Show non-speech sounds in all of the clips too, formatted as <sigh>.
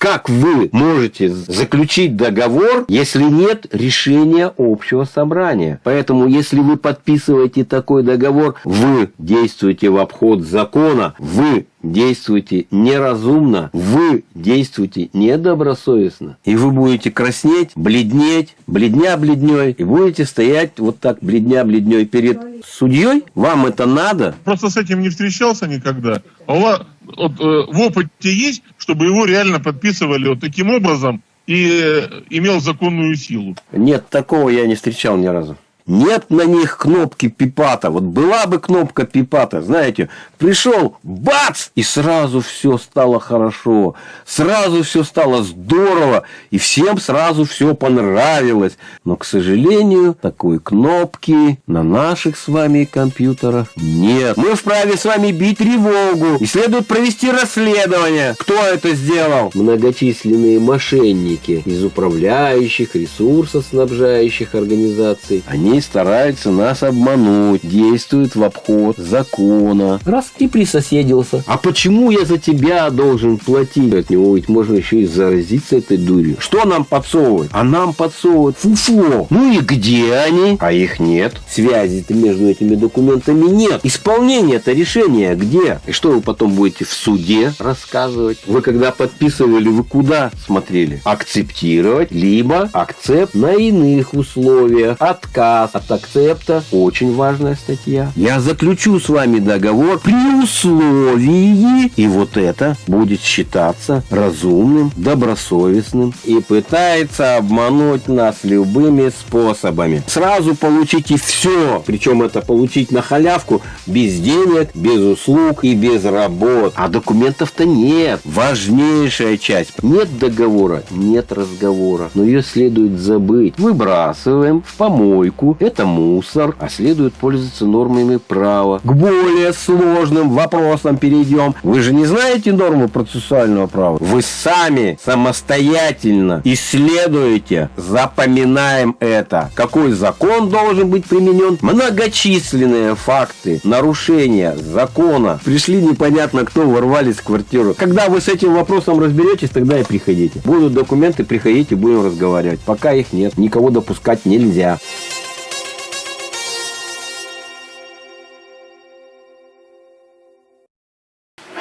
как вы можете заключить договор, если нет решения общего собрания? Поэтому, если вы подписываете такой договор, вы действуете в обход закона, вы действуете неразумно, вы действуете недобросовестно. И вы будете краснеть, бледнеть, бледня бледней, и будете стоять вот так бледня бледней перед судьей. Вам это надо? Просто с этим не встречался никогда. А у вас вот, э, в опыте есть, чтобы его реально подписывали вот таким образом и э, имел законную силу? Нет, такого я не встречал ни разу. Нет на них кнопки пипата. Вот была бы кнопка пипата, знаете, пришел, бац, и сразу все стало хорошо, сразу все стало здорово, и всем сразу все понравилось. Но, к сожалению, такой кнопки на наших с вами компьютерах нет. Мы вправе с вами бить тревогу, и следует провести расследование. Кто это сделал? Многочисленные мошенники из управляющих, ресурсоснабжающих организаций. Они стараются нас обмануть, действуют в обход закона. Раз и присоседился. А почему я за тебя должен платить? От него ведь можно еще и заразиться этой дурью. Что нам подсовывают? А нам подсовывают фуфло. Ну и где они? А их нет. Связи-то между этими документами нет. Исполнение-то решения где? И что вы потом будете в суде рассказывать? Вы когда подписывали, вы куда смотрели? Акцептировать, либо акцепт на иных условиях. Отказ от акцепта. Очень важная статья. Я заключу с вами договор при условии, и вот это будет считаться разумным, добросовестным и пытается обмануть нас любыми способами. Сразу получите все, причем это получить на халявку без денег, без услуг и без работ. А документов-то нет. Важнейшая часть. Нет договора, нет разговора. Но ее следует забыть. Выбрасываем в помойку это мусор, а следует пользоваться нормами права. К более сложным вопросам перейдем. Вы же не знаете нормы процессуального права? Вы сами самостоятельно исследуете, запоминаем это. Какой закон должен быть применен? Многочисленные факты нарушения закона. Пришли непонятно кто, ворвались в квартиру. Когда вы с этим вопросом разберетесь, тогда и приходите. Будут документы, приходите, будем разговаривать. Пока их нет, никого допускать нельзя.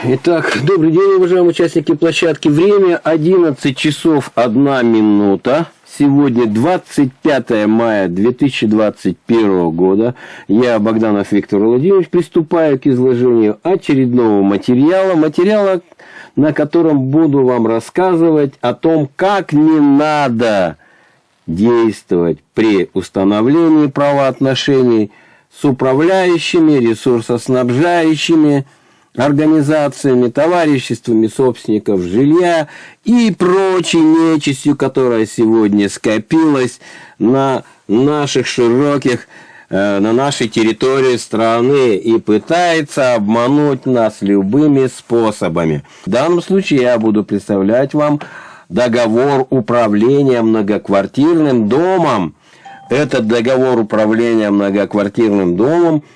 Итак, добрый день, уважаемые участники площадки. Время 11 часов 1 минута. Сегодня 25 мая 2021 года. Я, Богданов Виктор Владимирович, приступаю к изложению очередного материала. Материала, на котором буду вам рассказывать о том, как не надо действовать при установлении правоотношений с управляющими, ресурсоснабжающими, организациями, товариществами собственников жилья и прочей нечистью, которая сегодня скопилась на наших широких, э, на нашей территории страны и пытается обмануть нас любыми способами. В данном случае я буду представлять вам договор управления многоквартирным домом. Этот договор управления многоквартирным домом –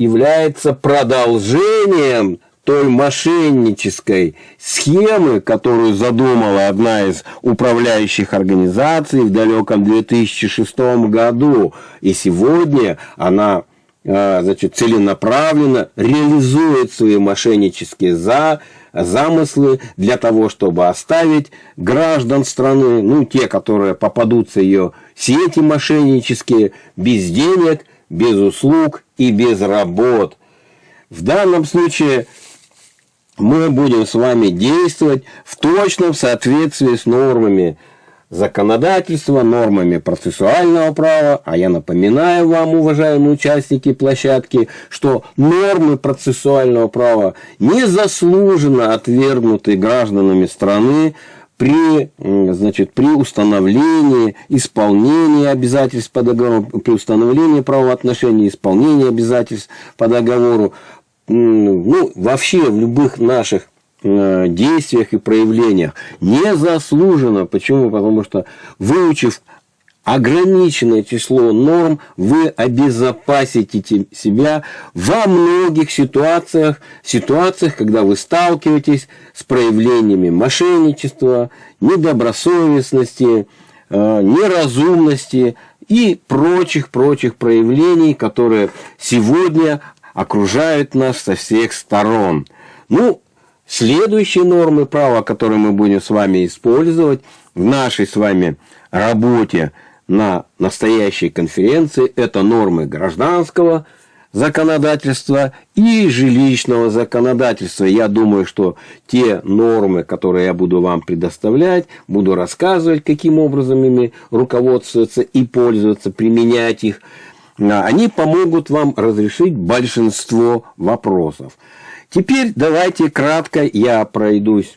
является продолжением той мошеннической схемы, которую задумала одна из управляющих организаций в далеком 2006 году. И сегодня она а, значит, целенаправленно реализует свои мошеннические за, замыслы для того, чтобы оставить граждан страны, ну, те, которые попадутся ее сети мошеннические, без денег, без услуг и без работ. В данном случае мы будем с вами действовать в точном соответствии с нормами законодательства, нормами процессуального права. А я напоминаю вам, уважаемые участники площадки, что нормы процессуального права незаслуженно отвергнуты гражданами страны при, значит, при установлении, исполнении обязательств по договору, при установлении правоотношений, исполнении обязательств по договору, ну, вообще в любых наших э, действиях и проявлениях незаслуженно. Почему? Потому что выучив ограниченное число норм, вы обезопасите себя во многих ситуациях, ситуациях, когда вы сталкиваетесь с проявлениями мошенничества, недобросовестности, э, неразумности и прочих-прочих проявлений, которые сегодня окружают нас со всех сторон. Ну, следующие нормы права, которые мы будем с вами использовать в нашей с вами работе – на настоящей конференции – это нормы гражданского законодательства и жилищного законодательства. Я думаю, что те нормы, которые я буду вам предоставлять, буду рассказывать, каким образом ими руководствоваться и пользоваться, применять их, а, они помогут вам разрешить большинство вопросов. Теперь давайте кратко я пройдусь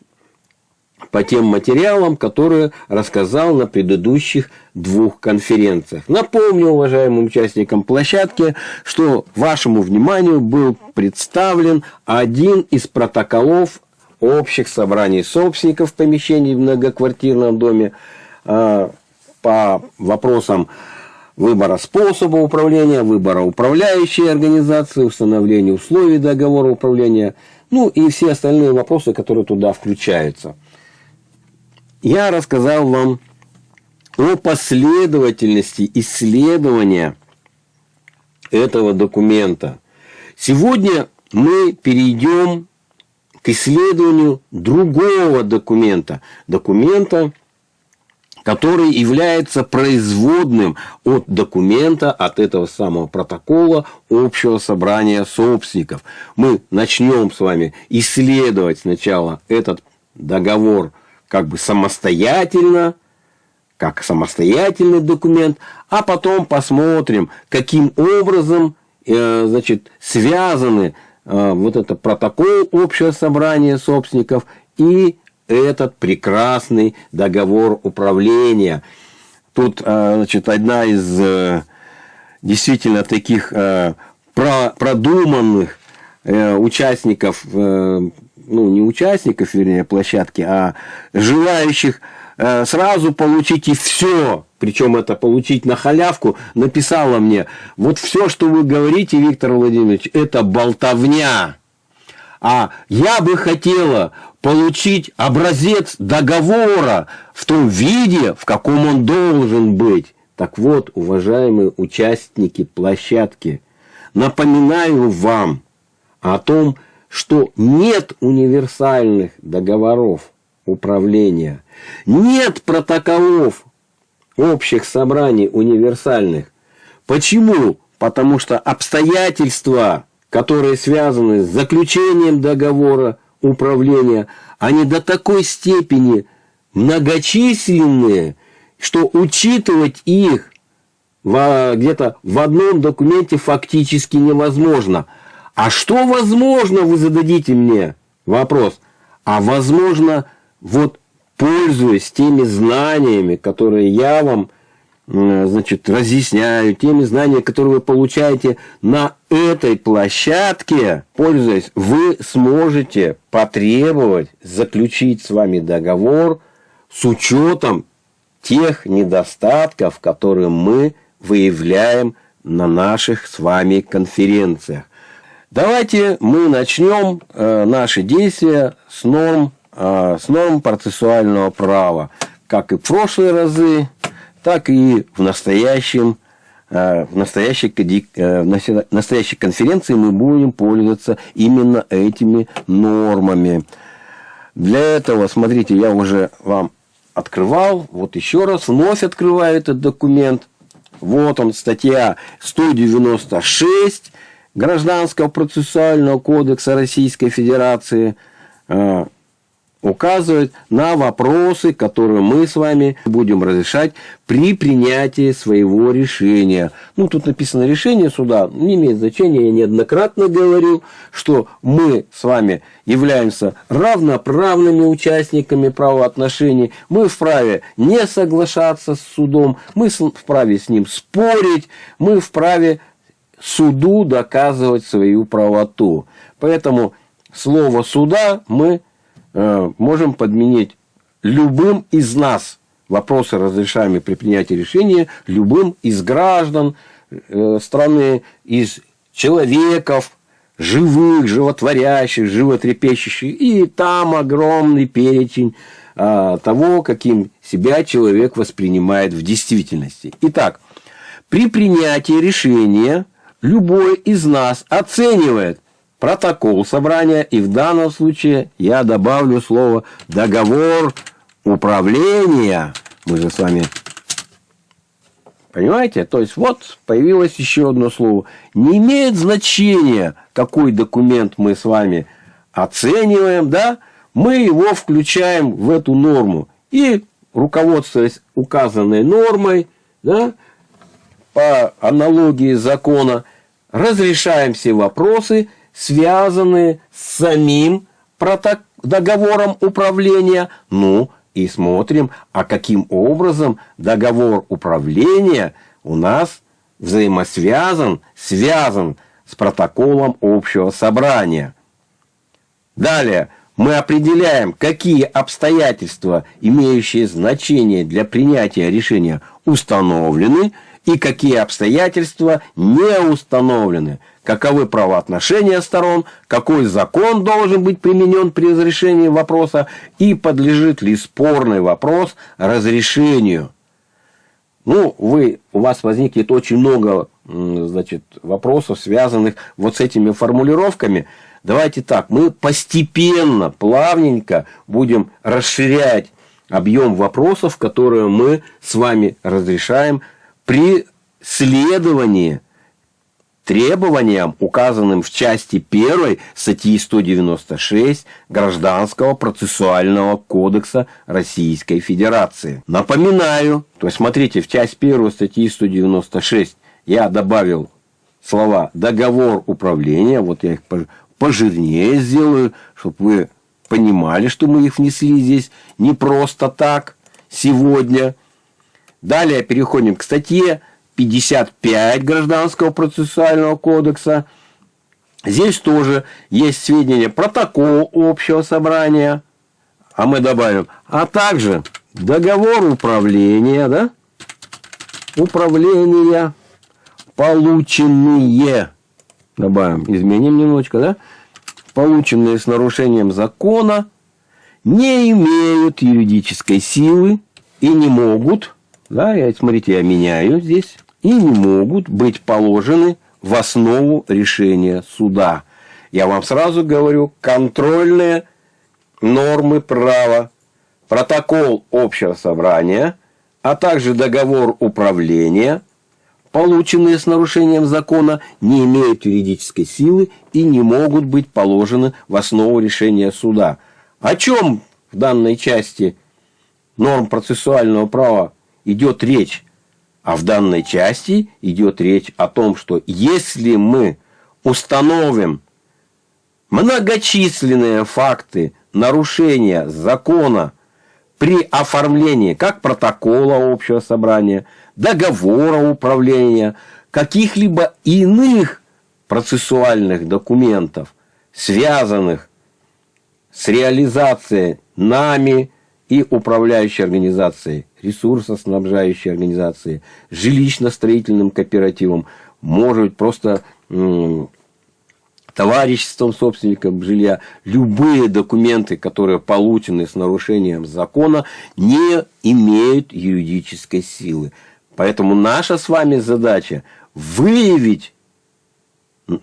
по тем материалам, которые рассказал на предыдущих двух конференциях. Напомню уважаемым участникам площадки, что вашему вниманию был представлен один из протоколов общих собраний собственников помещений в многоквартирном доме а, по вопросам выбора способа управления, выбора управляющей организации, установления условий договора управления, ну и все остальные вопросы, которые туда включаются я рассказал вам о последовательности исследования этого документа. Сегодня мы перейдем к исследованию другого документа. Документа, который является производным от документа, от этого самого протокола общего собрания собственников. Мы начнем с вами исследовать сначала этот договор как бы самостоятельно, как самостоятельный документ, а потом посмотрим, каким образом э, значит, связаны э, вот это протокол общего собрания собственников и этот прекрасный договор управления. Тут э, значит, одна из действительно таких продуманных участников ну, не участников, вернее, площадки, а желающих э, сразу получить и все, причем это получить на халявку, написала мне, вот все, что вы говорите, Виктор Владимирович, это болтовня. А я бы хотела получить образец договора в том виде, в каком он должен быть. Так вот, уважаемые участники площадки, напоминаю вам о том, что нет универсальных договоров управления, нет протоколов общих собраний универсальных. Почему? Потому что обстоятельства, которые связаны с заключением договора управления, они до такой степени многочисленные, что учитывать их где-то в одном документе фактически невозможно – а что возможно, вы зададите мне вопрос. А возможно, вот пользуясь теми знаниями, которые я вам значит, разъясняю, теми знаниями, которые вы получаете на этой площадке, пользуясь, вы сможете потребовать заключить с вами договор с учетом тех недостатков, которые мы выявляем на наших с вами конференциях. Давайте мы начнем э, наши действия с норм, э, с норм процессуального права. Как и в прошлые разы, так и в настоящем э, в настоящей, в настоящей конференции мы будем пользоваться именно этими нормами. Для этого, смотрите, я уже вам открывал, вот еще раз, вновь открываю этот документ. Вот он, статья 196 Гражданского процессуального кодекса Российской Федерации э, указывает на вопросы, которые мы с вами будем разрешать при принятии своего решения. Ну, тут написано решение суда, не имеет значения, я неоднократно говорил, что мы с вами являемся равноправными участниками правоотношений, мы вправе не соглашаться с судом, мы вправе с ним спорить, мы вправе суду доказывать свою правоту. Поэтому слово суда мы э, можем подменить любым из нас, вопросы, разрешаемые при принятии решения любым из граждан э, страны, из человеков, живых, животворящих, животрепещущих. И там огромный перечень а, того, каким себя человек воспринимает в действительности. Итак, при принятии решения любой из нас оценивает протокол собрания, и в данном случае я добавлю слово договор управления. Мы же с вами Понимаете? То есть, вот появилось еще одно слово. Не имеет значения, какой документ мы с вами оцениваем, да? Мы его включаем в эту норму. И, руководствуясь указанной нормой, да, по аналогии закона, разрешаем все вопросы, связанные с самим договором управления, ну, и смотрим, а каким образом договор управления у нас взаимосвязан, связан с протоколом общего собрания. Далее мы определяем, какие обстоятельства, имеющие значение для принятия решения, установлены и какие обстоятельства не установлены – каковы правоотношения сторон, какой закон должен быть применен при разрешении вопроса и подлежит ли спорный вопрос разрешению. Ну, вы, у вас возникнет очень много значит, вопросов, связанных вот с этими формулировками. Давайте так, мы постепенно, плавненько будем расширять объем вопросов, которые мы с вами разрешаем при следовании требованиям, указанным в части 1 статьи 196 Гражданского процессуального кодекса Российской Федерации. Напоминаю, то есть смотрите, в часть 1 статьи 196 я добавил слова «договор управления», вот я их пожирнее сделаю, чтобы вы понимали, что мы их внесли здесь не просто так сегодня. Далее переходим к статье 55 Гражданского процессуального кодекса. Здесь тоже есть сведения протокол общего собрания, а мы добавим, а также договор управления, да? Управления, полученные, добавим, изменим немножечко, да? Полученные с нарушением закона, не имеют юридической силы и не могут, да, я, смотрите, я меняю здесь, и не могут быть положены в основу решения суда. Я вам сразу говорю, контрольные нормы права, протокол общего собрания, а также договор управления, полученные с нарушением закона, не имеют юридической силы и не могут быть положены в основу решения суда. О чем в данной части норм процессуального права идет речь? А в данной части идет речь о том, что если мы установим многочисленные факты нарушения закона при оформлении как протокола общего собрания, договора управления, каких-либо иных процессуальных документов, связанных с реализацией нами и управляющей организацией, ресурсоснабжающей организацией, жилищно-строительным кооперативом, может быть просто товариществом собственников жилья, любые документы, которые получены с нарушением закона, не имеют юридической силы. Поэтому наша с вами задача выявить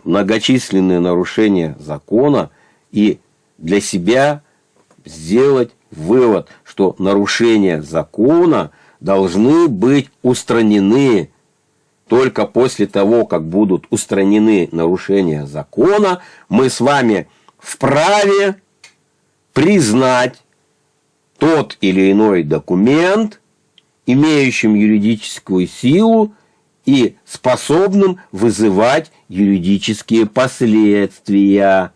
многочисленные нарушения закона и для себя сделать вывод, что нарушения закона должны быть устранены только после того, как будут устранены нарушения закона, мы с вами вправе признать тот или иной документ, имеющим юридическую силу и способным вызывать юридические последствия.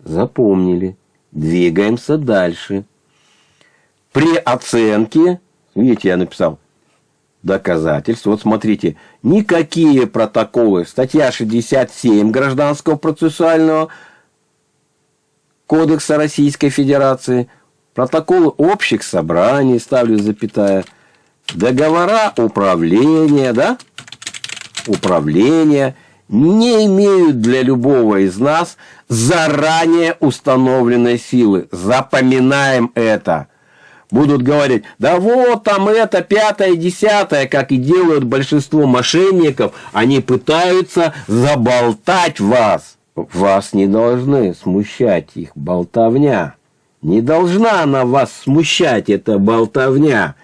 Запомнили. Двигаемся дальше. При оценке, видите, я написал доказательств. Вот смотрите, никакие протоколы, статья 67 Гражданского процессуального кодекса Российской Федерации протоколы общих собраний, ставлю запятая, договора управления, да, управления не имеют для любого из нас заранее установленной силы. Запоминаем это. Будут говорить, да вот там это, пятое, десятое, как и делают большинство мошенников, они пытаются заболтать вас. Вас не должны смущать их болтовня. Не должна она вас смущать, эта болтовня.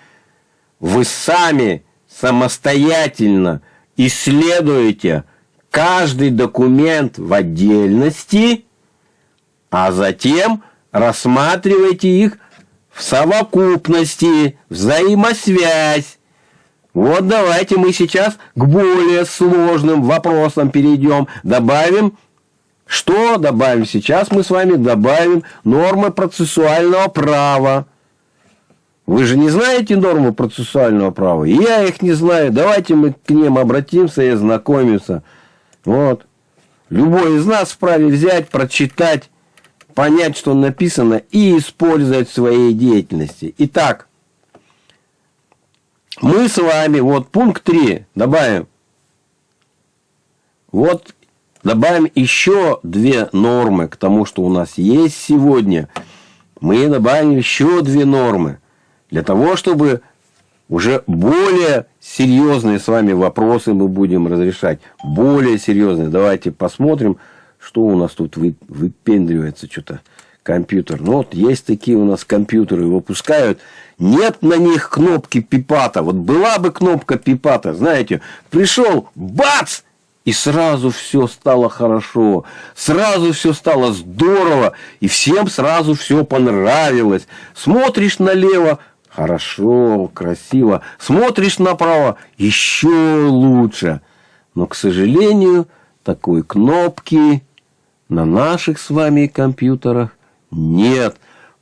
Вы сами самостоятельно исследуете каждый документ в отдельности, а затем рассматривайте их в совокупности, взаимосвязь. Вот давайте мы сейчас к более сложным вопросам перейдем. Добавим, что добавим сейчас? Мы с вами добавим нормы процессуального права. Вы же не знаете нормы процессуального права? И я их не знаю. Давайте мы к ним обратимся и ознакомимся. Вот. Любой из нас вправе взять, прочитать, понять, что написано, и использовать в своей деятельности. Итак, мы с вами, вот пункт 3 добавим. Вот добавим еще две нормы к тому, что у нас есть сегодня. Мы добавим еще две нормы. Для того, чтобы уже более серьезные с вами вопросы мы будем разрешать. Более серьезные. Давайте посмотрим, что у нас тут выпендривается что-то компьютер. Ну, вот есть такие у нас компьютеры, выпускают. Нет на них кнопки пипата. Вот была бы кнопка пипата, знаете, пришел, бац! И сразу все стало хорошо, сразу все стало здорово, и всем сразу все понравилось. Смотришь налево, Хорошо, красиво. Смотришь направо, еще лучше. Но, к сожалению, такой кнопки на наших с вами компьютерах нет.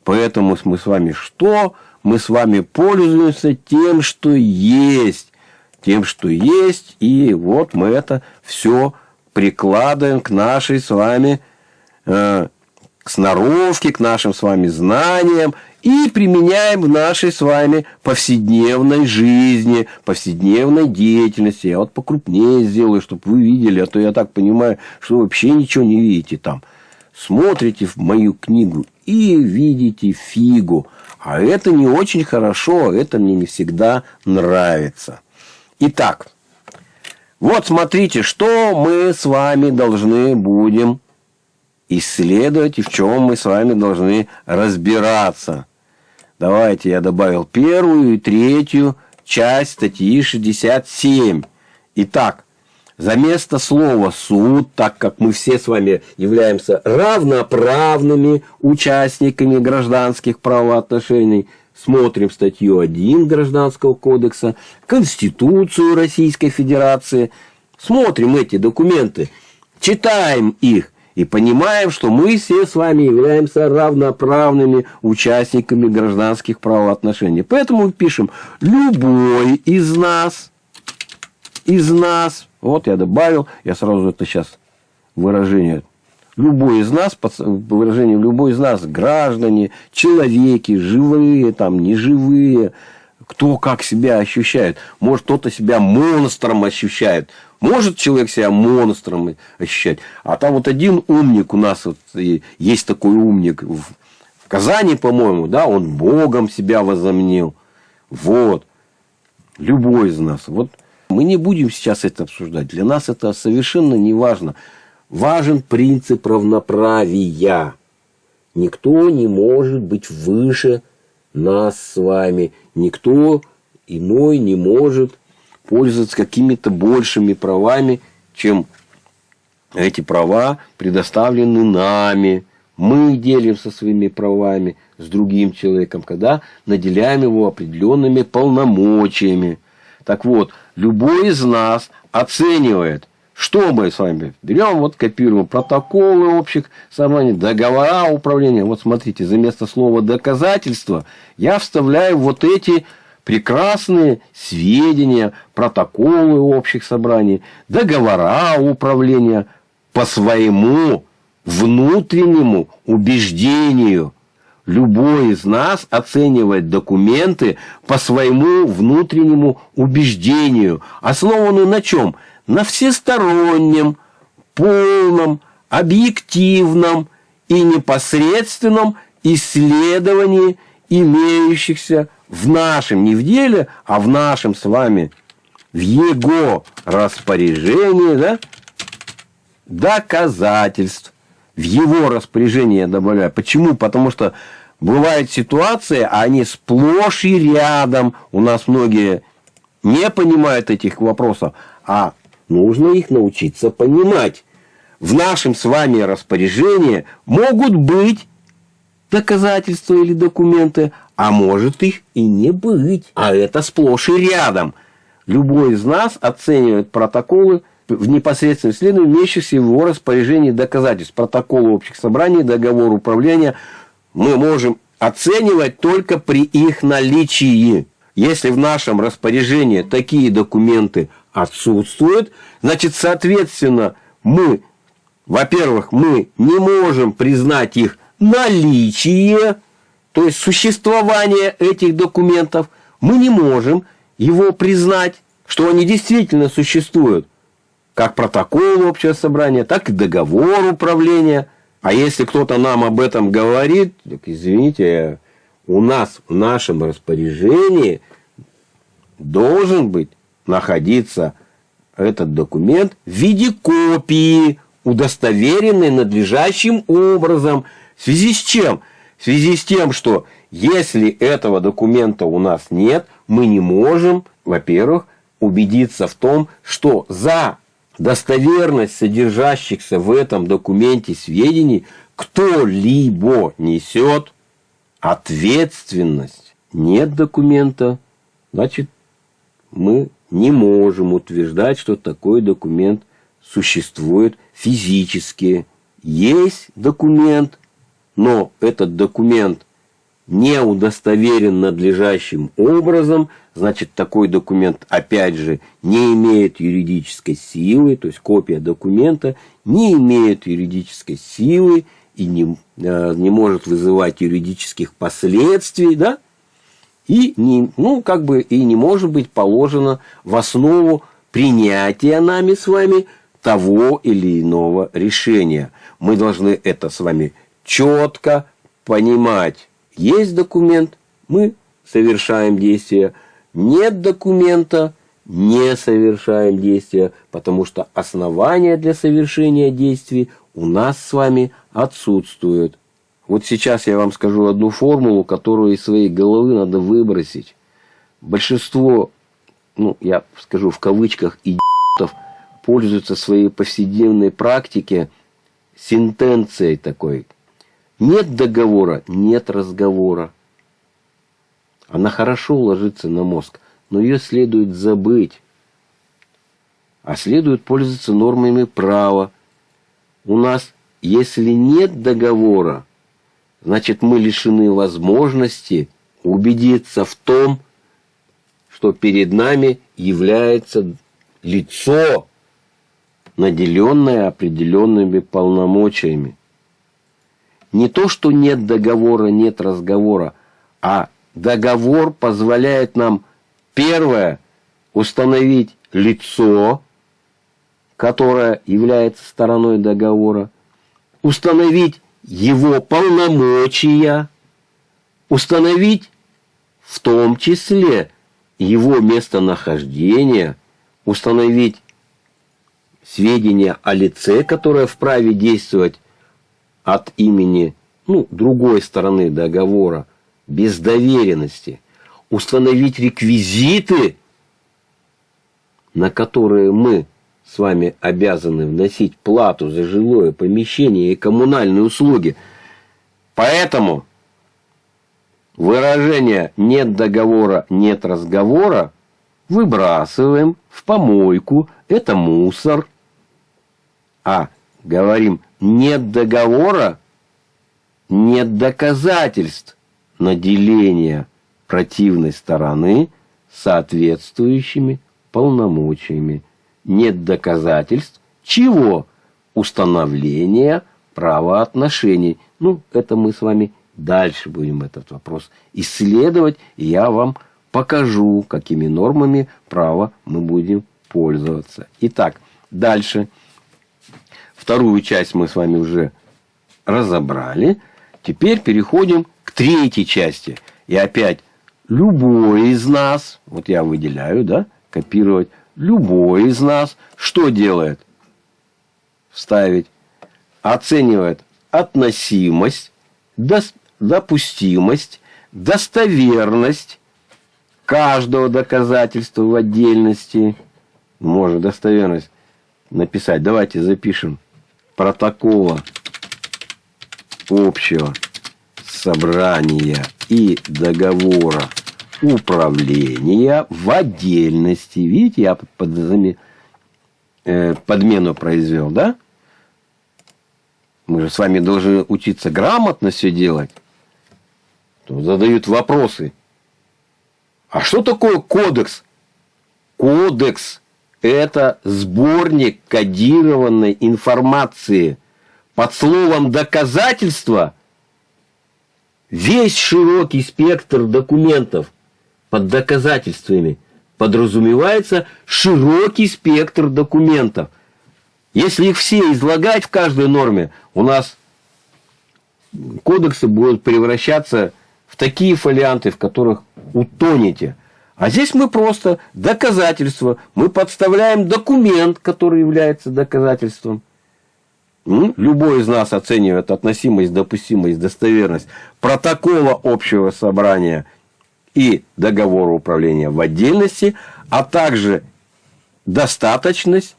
Поэтому мы с вами что? Мы с вами пользуемся тем, что есть. Тем, что есть. И вот мы это все прикладываем к нашей с вами э, сноровке, к нашим с вами знаниям и применяем в нашей с вами повседневной жизни, повседневной деятельности. Я вот покрупнее сделаю, чтобы вы видели, а то я так понимаю, что вы вообще ничего не видите там. Смотрите в мою книгу и видите фигу. А это не очень хорошо, это мне не всегда нравится. Итак, вот смотрите, что мы с вами должны будем исследовать и в чем мы с вами должны разбираться. Давайте я добавил первую и третью часть статьи 67. Итак, за место слова «суд», так как мы все с вами являемся равноправными участниками гражданских правоотношений, смотрим статью 1 Гражданского кодекса, Конституцию Российской Федерации, смотрим эти документы, читаем их и понимаем, что мы все с вами являемся равноправными участниками гражданских правоотношений. Поэтому пишем «любой из нас», из нас, вот я добавил, я сразу это сейчас выражение любой из нас, выражение любой из нас, граждане, человеки, живые, там, неживые, кто как себя ощущает. Может, кто-то себя монстром ощущает, может человек себя монстром ощущать. А там вот один умник у нас, вот, есть такой умник в, в Казани, по-моему, да, он Богом себя возомнил. Вот. Любой из нас. Вот мы не будем сейчас это обсуждать. Для нас это совершенно не важно. Важен принцип равноправия. Никто не может быть выше нас с вами. Никто иной не может пользоваться какими-то большими правами, чем эти права предоставлены нами. Мы делимся своими правами с другим человеком, когда наделяем его определенными полномочиями. Так вот, любой из нас оценивает, что мы с вами берем, вот копируем протоколы общих собраний, договора управления. Вот смотрите, за место слова доказательства я вставляю вот эти прекрасные сведения, протоколы общих собраний, договора управления по своему внутреннему убеждению. Любой из нас оценивает документы по своему внутреннему убеждению, основанную на чем? На всестороннем, полном, объективном и непосредственном исследовании имеющихся в нашем, не в деле, а в нашем с вами, в его распоряжении, да, доказательств. В его распоряжение я добавляю. Почему? Потому что бывают ситуации, а они сплошь и рядом. У нас многие не понимают этих вопросов, а нужно их научиться понимать. В нашем с вами распоряжении могут быть доказательства или документы, а может их и не быть. А это сплошь и рядом. Любой из нас оценивает протоколы в непосредственном исследовании имеющихся в его распоряжении доказательств. Протоколы общих собраний, договор управления мы можем оценивать только при их наличии. Если в нашем распоряжении такие документы отсутствуют, значит, соответственно, мы, во-первых, мы не можем признать их наличие, то есть существование этих документов, мы не можем его признать, что они действительно существуют, как протокол общего собрания, так и договор управления. А если кто-то нам об этом говорит, так извините, у нас в нашем распоряжении должен быть находиться этот документ в виде копии, удостоверенной надлежащим образом – в связи с чем? В связи с тем, что если этого документа у нас нет, мы не можем, во-первых, убедиться в том, что за достоверность содержащихся в этом документе сведений кто-либо несет ответственность. Нет документа, значит, мы не можем утверждать, что такой документ существует физически. Есть документ, но этот документ не удостоверен надлежащим образом, значит, такой документ, опять же, не имеет юридической силы, то есть копия документа не имеет юридической силы и не, э, не может вызывать юридических последствий, да, и не, ну, как бы и не может быть положено в основу принятия нами с вами того или иного решения. Мы должны это с вами четко понимать, есть документ, мы совершаем действие, нет документа, не совершаем действия, потому что основания для совершения действий у нас с вами отсутствуют. Вот сейчас я вам скажу одну формулу, которую из своей головы надо выбросить. Большинство, ну, я скажу в кавычках, идиотов пользуются своей повседневной практике сентенцией такой – нет договора, нет разговора. Она хорошо ложится на мозг, но ее следует забыть. А следует пользоваться нормами права. У нас, если нет договора, значит мы лишены возможности убедиться в том, что перед нами является лицо, наделенное определенными полномочиями. Не то, что нет договора, нет разговора, а договор позволяет нам, первое, установить лицо, которое является стороной договора, установить его полномочия, установить в том числе его местонахождение, установить сведения о лице, которое вправе действовать от имени ну, другой стороны договора, без доверенности, установить реквизиты, на которые мы с вами обязаны вносить плату за жилое помещение и коммунальные услуги. Поэтому выражение «нет договора, нет разговора» выбрасываем в помойку, это мусор. А говорим нет договора, нет доказательств наделения противной стороны соответствующими полномочиями. Нет доказательств чего? Установления правоотношений. Ну, это мы с вами дальше будем этот вопрос исследовать, и я вам покажу, какими нормами права мы будем пользоваться. Итак, дальше. Вторую часть мы с вами уже разобрали. Теперь переходим к третьей части. И опять любой из нас, вот я выделяю, да, копировать, любой из нас что делает? Вставить. Оценивает относимость, допустимость, достоверность каждого доказательства в отдельности. Можно достоверность написать. Давайте запишем протокола общего собрания и договора управления в отдельности. Видите, я под, э, подмену произвел, да? Мы же с вами должны учиться грамотно все делать. Задают вопросы. А что такое кодекс? Кодекс – это сборник кодированной информации. Под словом «доказательство» весь широкий спектр документов под доказательствами подразумевается широкий спектр документов. Если их все излагать в каждой норме, у нас кодексы будут превращаться в такие фолианты, в которых утонете. А здесь мы просто доказательство. Мы подставляем документ, который является доказательством. Любой из нас оценивает относимость, допустимость, достоверность протокола общего собрания и договора управления в отдельности, а также достаточность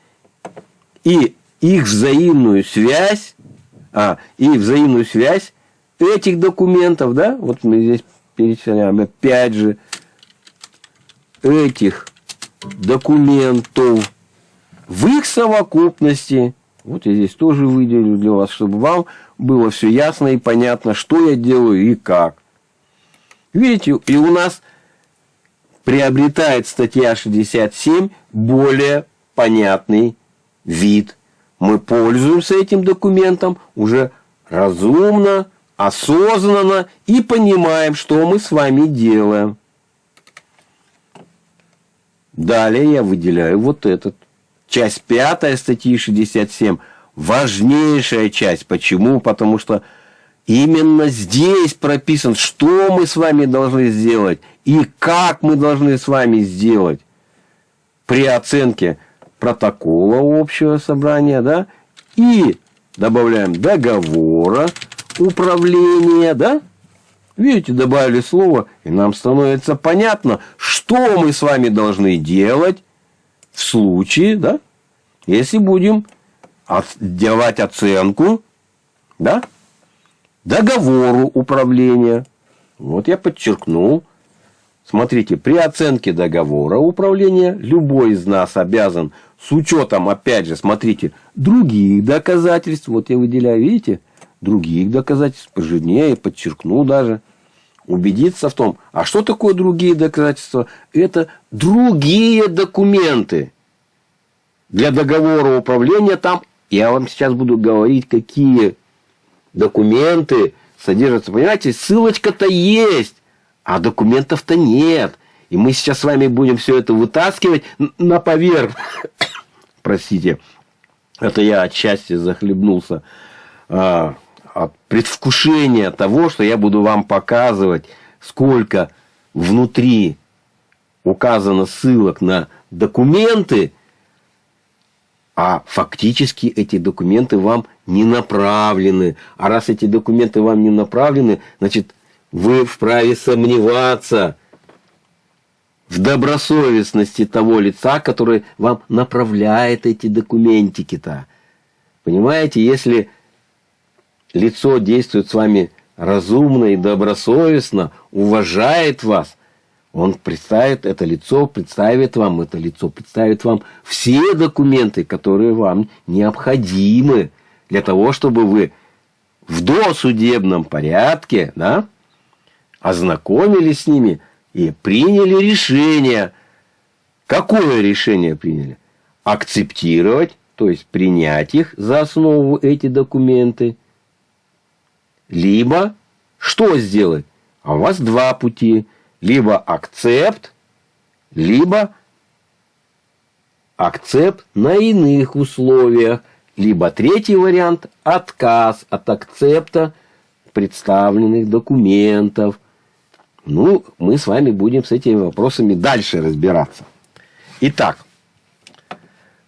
и их взаимную связь, а, и взаимную связь этих документов, да, вот мы здесь перечисляем, опять же, этих документов в их совокупности, вот я здесь тоже выделю для вас, чтобы вам было все ясно и понятно, что я делаю и как. Видите, и у нас приобретает статья 67 более понятный вид. Мы пользуемся этим документом уже разумно, осознанно и понимаем, что мы с вами делаем. Далее я выделяю вот этот. Часть пятая статьи 67. Важнейшая часть. Почему? Потому что именно здесь прописан, что мы с вами должны сделать и как мы должны с вами сделать при оценке протокола общего собрания, да, и добавляем договора управления, да, видите, добавили слово, и нам становится понятно, что мы с вами должны делать в случае, да, если будем делать оценку, да, договору управления. Вот я подчеркнул, Смотрите, при оценке договора управления любой из нас обязан с учетом, опять же, смотрите, других доказательств, вот я выделяю, видите, других доказательств, пожирнее, подчеркну даже, убедиться в том, а что такое другие доказательства? Это другие документы. Для договора управления там, я вам сейчас буду говорить, какие документы содержатся. Понимаете, ссылочка-то есть а документов-то нет. И мы сейчас с вами будем все это вытаскивать на поверхность. <coughs> Простите, это я отчасти захлебнулся а, от предвкушения того, что я буду вам показывать, сколько внутри указано ссылок на документы, а фактически эти документы вам не направлены. А раз эти документы вам не направлены, значит, вы вправе сомневаться в добросовестности того лица, который вам направляет эти документики-то. Понимаете, если лицо действует с вами разумно и добросовестно, уважает вас, он представит, это лицо представит вам, это лицо представит вам все документы, которые вам необходимы для того, чтобы вы в досудебном порядке, да, ознакомились с ними и приняли решение. Какое решение приняли? Акцептировать, то есть принять их за основу эти документы, либо что сделать? А у вас два пути. Либо акцепт, либо акцепт на иных условиях. Либо третий вариант – отказ от акцепта представленных документов. Ну, мы с вами будем с этими вопросами дальше разбираться. Итак,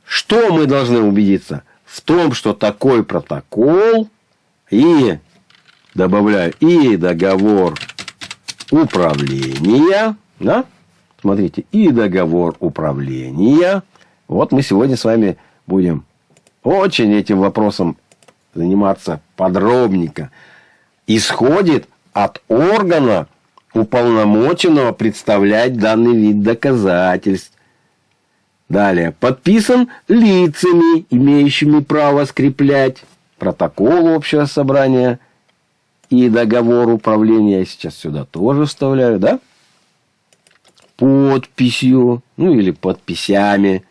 что мы должны убедиться? В том, что такой протокол и, добавляю, и договор управления, да? Смотрите, и договор управления. Вот мы сегодня с вами будем очень этим вопросом заниматься подробненько, исходит от органа, уполномоченного представлять данный вид доказательств. Далее. Подписан лицами, имеющими право скреплять протокол общего собрания и договор управления. Я сейчас сюда тоже вставляю, да? Подписью, ну или подписями.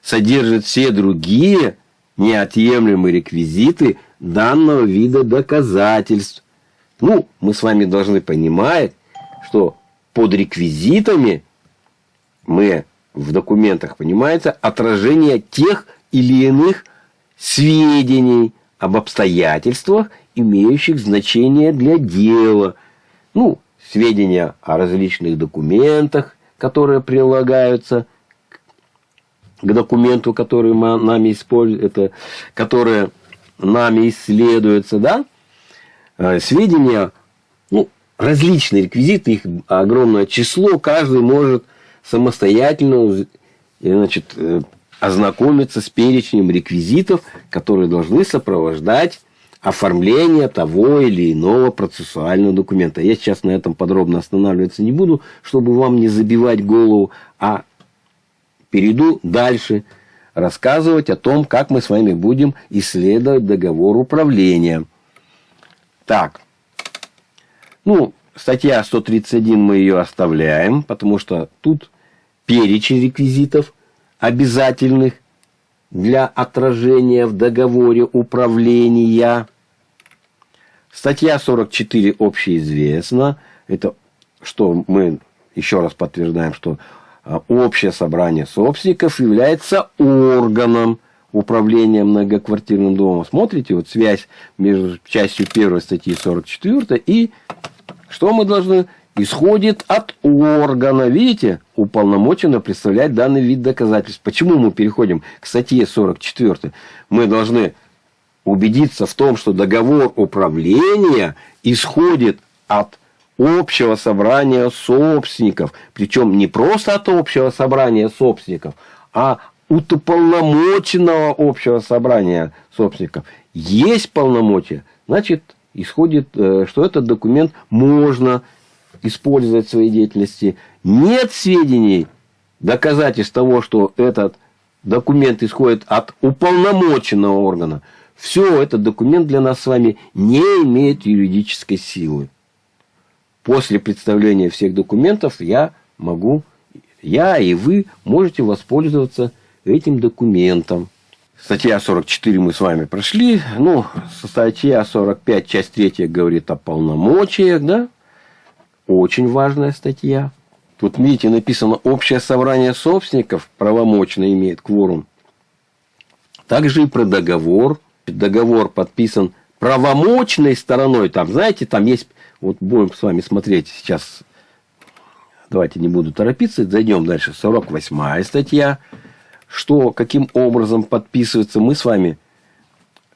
Содержит все другие неотъемлемые реквизиты данного вида доказательств. Ну, мы с вами должны понимать, что под реквизитами мы в документах понимается отражение тех или иных сведений об обстоятельствах, имеющих значение для дела. Ну, сведения о различных документах, которые прилагаются к документу, который мы, нами используем, это, которые нами исследуются, да, э, сведения, ну, различные реквизиты, их огромное число, каждый может самостоятельно значит, э, ознакомиться с перечнем реквизитов, которые должны сопровождать оформление того или иного процессуального документа. Я сейчас на этом подробно останавливаться не буду, чтобы вам не забивать голову, а перейду дальше рассказывать о том, как мы с вами будем исследовать договор управления. Так, ну, статья 131 мы ее оставляем, потому что тут перечень реквизитов обязательных для отражения в договоре управления. Статья 44 общеизвестна. Это что мы еще раз подтверждаем, что а, общее собрание собственников является органом управления многоквартирным домом. Смотрите, вот связь между частью 1 статьи 44 и что мы должны? Исходит от органа, видите, уполномоченно представлять данный вид доказательств. Почему мы переходим к статье 44? Мы должны убедиться в том, что договор управления исходит от общего собрания собственников. Причем не просто от общего собрания собственников, а от уполномоченного общего собрания собственников. Есть полномочия, значит, исходит, э, что этот документ можно использовать в своей деятельности. Нет сведений, доказательств того, что этот документ исходит от уполномоченного органа. Все, этот документ для нас с вами не имеет юридической силы после представления всех документов я могу, я и вы можете воспользоваться этим документом. Статья 44 мы с вами прошли. Ну, статья 45, часть 3 говорит о полномочиях, да? Очень важная статья. Тут, видите, написано, общее собрание собственников правомочно имеет кворум. Также и про договор. Договор подписан правомочной стороной. Там, знаете, там есть вот будем с вами смотреть сейчас. Давайте не буду торопиться. Зайдем дальше. 48 статья. Что, каким образом подписывается. Мы с вами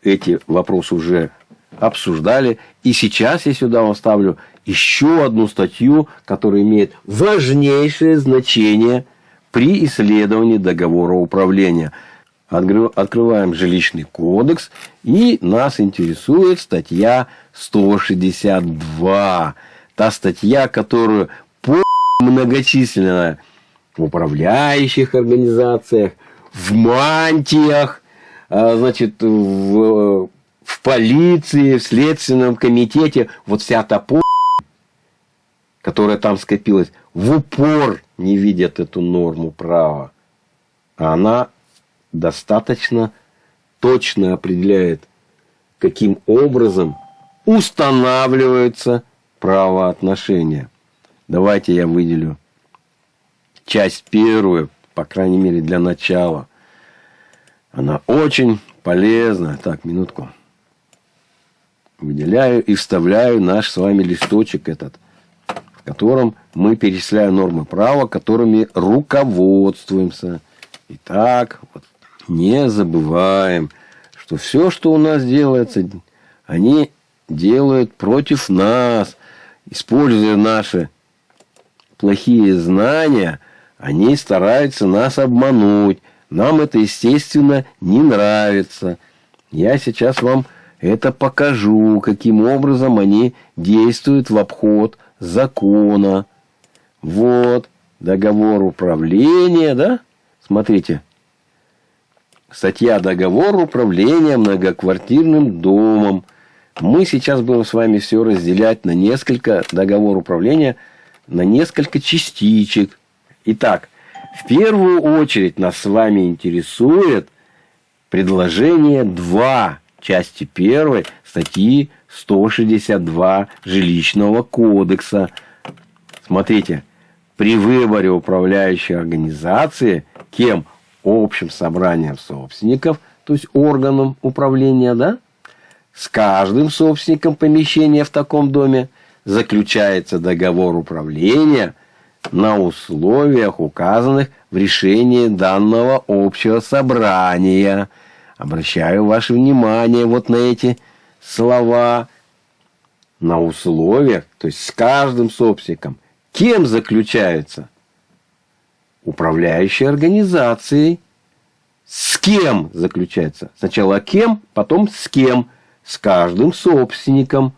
эти вопросы уже обсуждали. И сейчас я сюда вам ставлю еще одну статью, которая имеет важнейшее значение при исследовании договора управления. Открываем жилищный кодекс, и нас интересует статья 162. Та статья, которую по многочисленная в управляющих организациях, в мантиях, а, значит, в, в полиции, в следственном комитете, вот вся та по которая там скопилась, в упор не видят эту норму права. А она достаточно точно определяет, каким образом устанавливаются правоотношения. Давайте я выделю часть первую, по крайней мере для начала. Она очень полезна. Так, минутку. Выделяю и вставляю наш с вами листочек этот, в котором мы перечисляем нормы права, которыми руководствуемся. Итак, вот, не забываем, что все, что у нас делается, они делают против нас, используя наши плохие знания, они стараются нас обмануть. Нам это, естественно, не нравится. Я сейчас вам это покажу, каким образом они действуют в обход закона. Вот, договор управления, да? Смотрите. Статья «Договор управления многоквартирным домом». Мы сейчас будем с вами все разделять на несколько договор управления, на несколько частичек. Итак, в первую очередь нас с вами интересует предложение 2 части 1 статьи 162 Жилищного кодекса. Смотрите, при выборе управляющей организации кем? Общим собранием собственников, то есть органом управления, да? С каждым собственником помещения в таком доме заключается договор управления на условиях, указанных в решении данного общего собрания. Обращаю ваше внимание вот на эти слова. На условиях, то есть с каждым собственником. Кем заключаются? Управляющей организацией. С кем заключается? Сначала кем, потом с кем. С каждым собственником.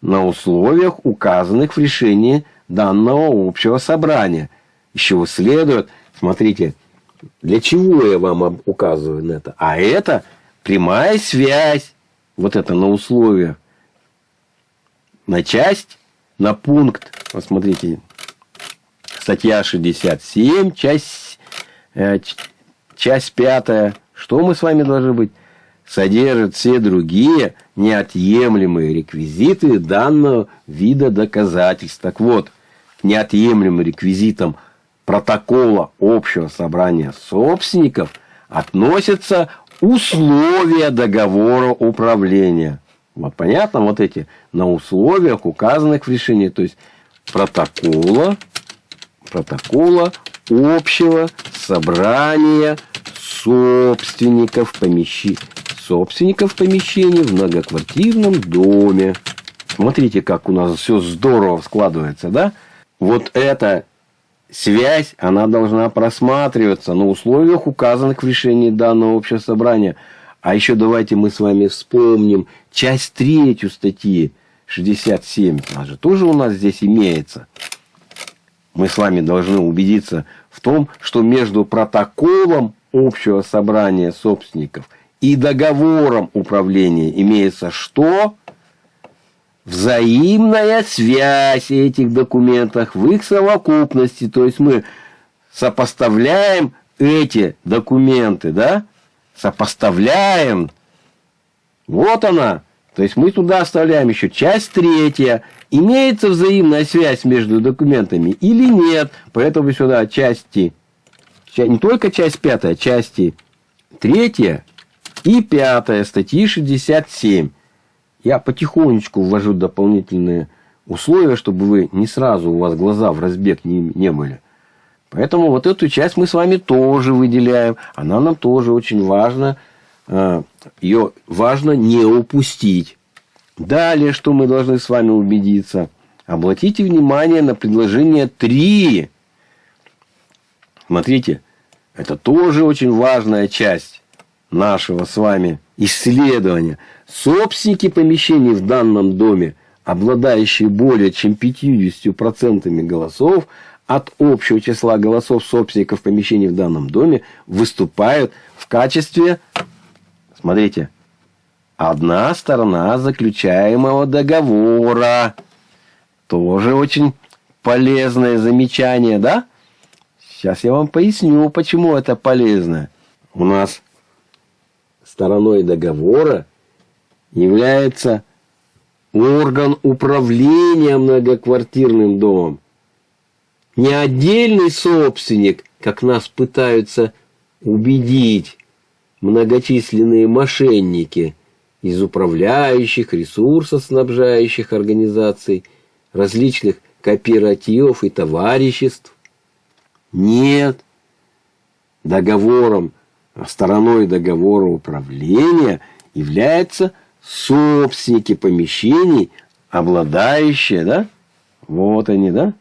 На условиях, указанных в решении данного общего собрания. Еще следует, смотрите, для чего я вам указываю на это? А это прямая связь. Вот это на условиях на часть, на пункт, посмотрите, статья 67, часть, э, часть 5, что мы с вами должны быть? Содержит все другие неотъемлемые реквизиты данного вида доказательств. Так вот, неотъемлемым реквизитом протокола общего собрания собственников относятся условия договора управления. Вот понятно, вот эти на условиях, указанных в решении, то есть протокола, протокола общего собрания собственников помещений, собственников помещений в многоквартирном доме. Смотрите, как у нас все здорово складывается, да? Вот эта связь, она должна просматриваться на условиях, указанных в решении данного общего собрания – а еще давайте мы с вами вспомним часть третью статьи 67. Она же тоже у нас здесь имеется. Мы с вами должны убедиться в том, что между протоколом общего собрания собственников и договором управления имеется что? Взаимная связь этих документов в их совокупности. То есть мы сопоставляем эти документы, да, сопоставляем. Вот она. То есть мы туда оставляем еще часть третья. Имеется взаимная связь между документами или нет. Поэтому сюда части, не только часть пятая, части третья и пятая статьи 67. Я потихонечку ввожу дополнительные условия, чтобы вы не сразу у вас глаза в разбег не, не были. Поэтому вот эту часть мы с вами тоже выделяем. Она нам тоже очень важна. Э, Ее важно не упустить. Далее, что мы должны с вами убедиться? Обратите внимание на предложение 3. Смотрите, это тоже очень важная часть нашего с вами исследования. Собственники помещений в данном доме, обладающие более чем 50% голосов, от общего числа голосов собственников помещений в данном доме выступают в качестве, смотрите, одна сторона заключаемого договора. Тоже очень полезное замечание, да? Сейчас я вам поясню, почему это полезно. У нас стороной договора является орган управления многоквартирным домом. Не отдельный собственник, как нас пытаются убедить многочисленные мошенники из управляющих, ресурсоснабжающих организаций, различных кооперативов и товариществ. Нет. Договором, стороной договора управления является собственники помещений, обладающие, да, вот они, да,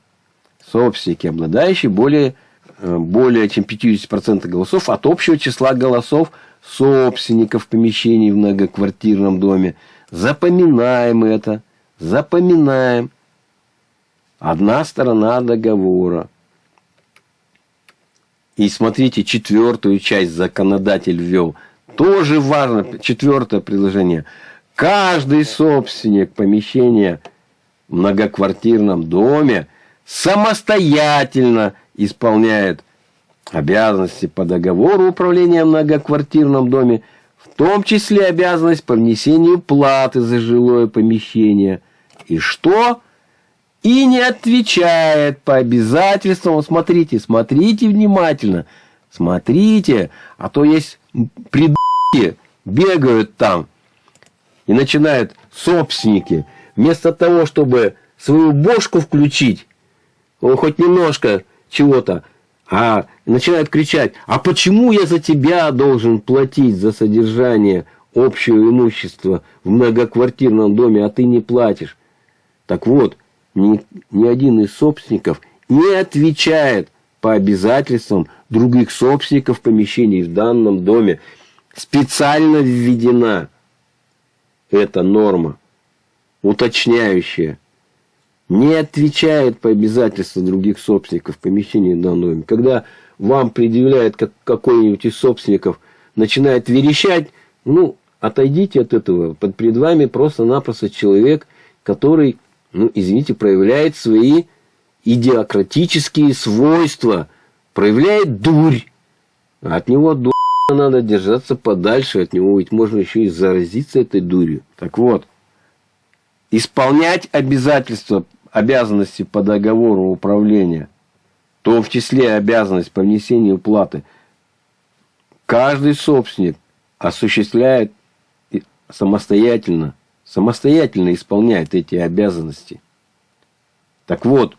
собственники, обладающие более, э, более чем 50% голосов от общего числа голосов собственников помещений в многоквартирном доме. Запоминаем это, запоминаем. Одна сторона договора. И смотрите, четвертую часть законодатель ввел. Тоже важно, четвертое предложение. Каждый собственник помещения в многоквартирном доме самостоятельно исполняет обязанности по договору управления в многоквартирном доме, в том числе обязанность по внесению платы за жилое помещение. И что? И не отвечает по обязательствам. Смотрите, смотрите внимательно. Смотрите, а то есть придурки бегают там и начинают собственники, вместо того, чтобы свою бошку включить, хоть немножко чего-то, а начинают кричать, а почему я за тебя должен платить за содержание общего имущества в многоквартирном доме, а ты не платишь? Так вот, ни, ни один из собственников не отвечает по обязательствам других собственников помещений в данном доме. Специально введена эта норма, уточняющая, не отвечает по обязательствам других собственников помещений в данном доме. Когда вам предъявляет как какой-нибудь из собственников, начинает верещать, ну, отойдите от этого. Под перед вами просто-напросто человек, который, ну, извините, проявляет свои идиократические свойства, проявляет дурь. От него дурь надо держаться подальше от него, ведь можно еще и заразиться этой дурью. Так вот, исполнять обязательства, обязанности по договору управления, в том в числе обязанность по внесению платы, каждый собственник осуществляет самостоятельно, самостоятельно исполняет эти обязанности. Так вот,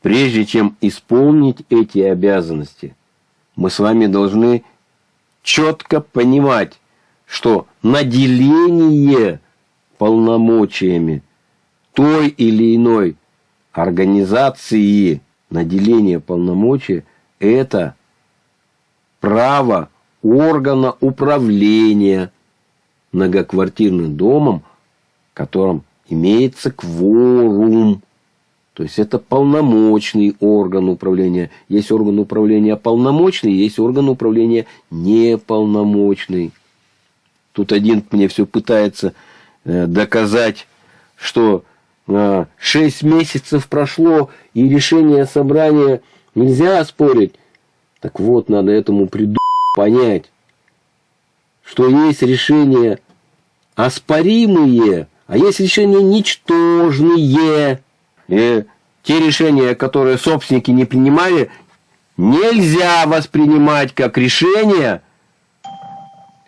прежде чем исполнить эти обязанности, мы с вами должны четко понимать, что наделение полномочиями той или иной организации, наделение полномочий – это право органа управления многоквартирным домом, в котором имеется кворум. То есть это полномочный орган управления. Есть орган управления полномочный, есть орган управления неполномочный. Тут один мне все пытается э, доказать, что 6 э, месяцев прошло, и решение собрания нельзя спорить. Так вот, надо этому приду понять, что есть решения оспоримые, а есть решения ничтожные. И те решения, которые собственники не принимали, нельзя воспринимать как решения,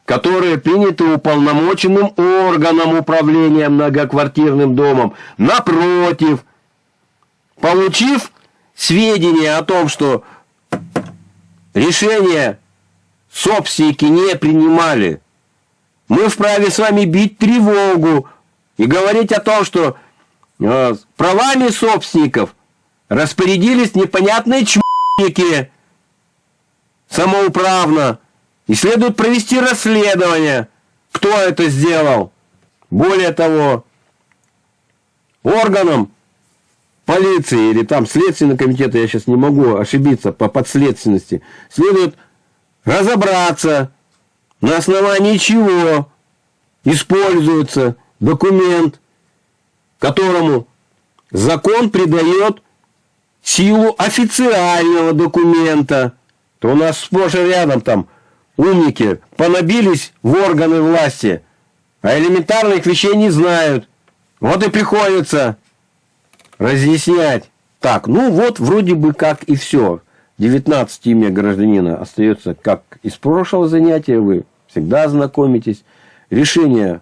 которые приняты уполномоченным органом управления многоквартирным домом. Напротив, получив сведения о том, что решения собственники не принимали, мы вправе с вами бить тревогу и говорить о том, что а, правами собственников распорядились непонятные чмоники самоуправно. И следует провести расследование, кто это сделал. Более того, органам полиции или там следственного комитета, я сейчас не могу ошибиться по подследственности, следует разобраться, на основании чего используется документ, которому закон придает силу официального документа, то у нас сплошь и рядом там умники понабились в органы власти, а элементарных вещей не знают. Вот и приходится разъяснять. Так, ну вот вроде бы как и все. 19 имя гражданина остается как из прошлого занятия. Вы всегда знакомитесь. Решение,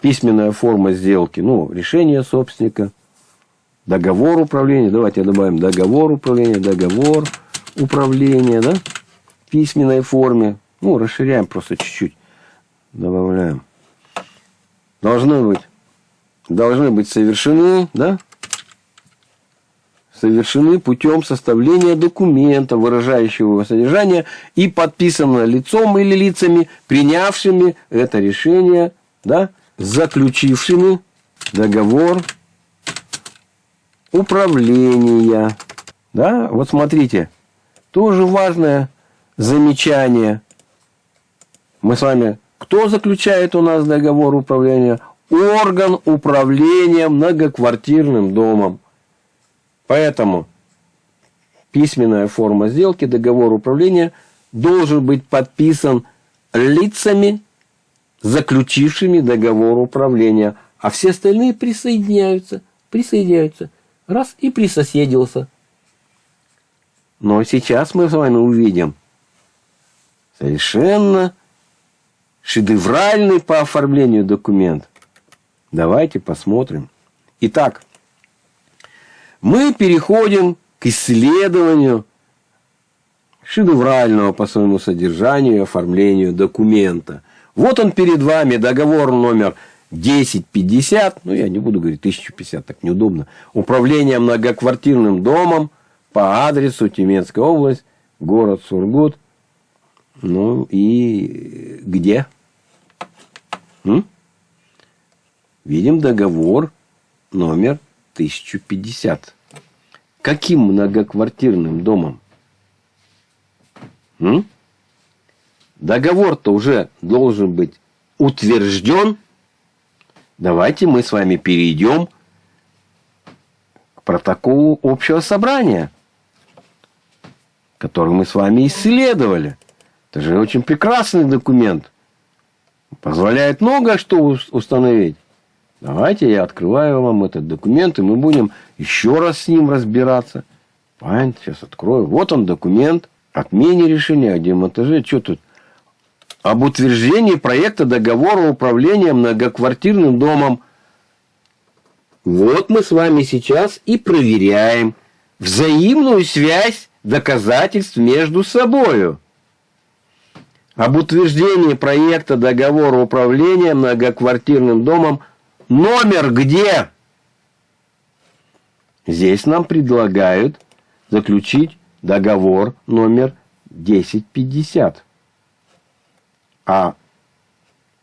письменная форма сделки. Ну, решение собственника. Договор управления. Давайте добавим договор управления. Договор управления. Да? Письменной форме. Ну, расширяем просто чуть-чуть. Добавляем. Должны быть, должны быть совершены, да? совершены путем составления документа, выражающего его содержание, и подписано лицом или лицами, принявшими это решение, да, заключившими договор управления. Да? Вот смотрите, тоже важное замечание. Мы с вами... Кто заключает у нас договор управления? Орган управления многоквартирным домом. Поэтому письменная форма сделки, договор управления должен быть подписан лицами, заключившими договор управления, а все остальные присоединяются, присоединяются. Раз и присоседился. Но сейчас мы с вами увидим совершенно шедевральный по оформлению документ. Давайте посмотрим. Итак, мы переходим к исследованию шедеврального по своему содержанию и оформлению документа. Вот он перед вами, договор номер 1050, ну я не буду говорить 1050, так неудобно, управление многоквартирным домом по адресу Тюменская область, город Сургут, ну и где? М? Видим договор номер 1050. Каким многоквартирным домом? М? Договор-то уже должен быть утвержден. Давайте мы с вами перейдем к протоколу общего собрания, который мы с вами исследовали. Это же очень прекрасный документ. Позволяет многое что установить. Давайте я открываю вам этот документ, и мы будем еще раз с ним разбираться. Понятно, сейчас открою. Вот он документ. Отмене решения о демонтаже. Что тут? Об утверждении проекта договора управления многоквартирным домом. Вот мы с вами сейчас и проверяем взаимную связь доказательств между собою. Об утверждении проекта договора управления многоквартирным домом – Номер где? Здесь нам предлагают заключить договор номер 1050. А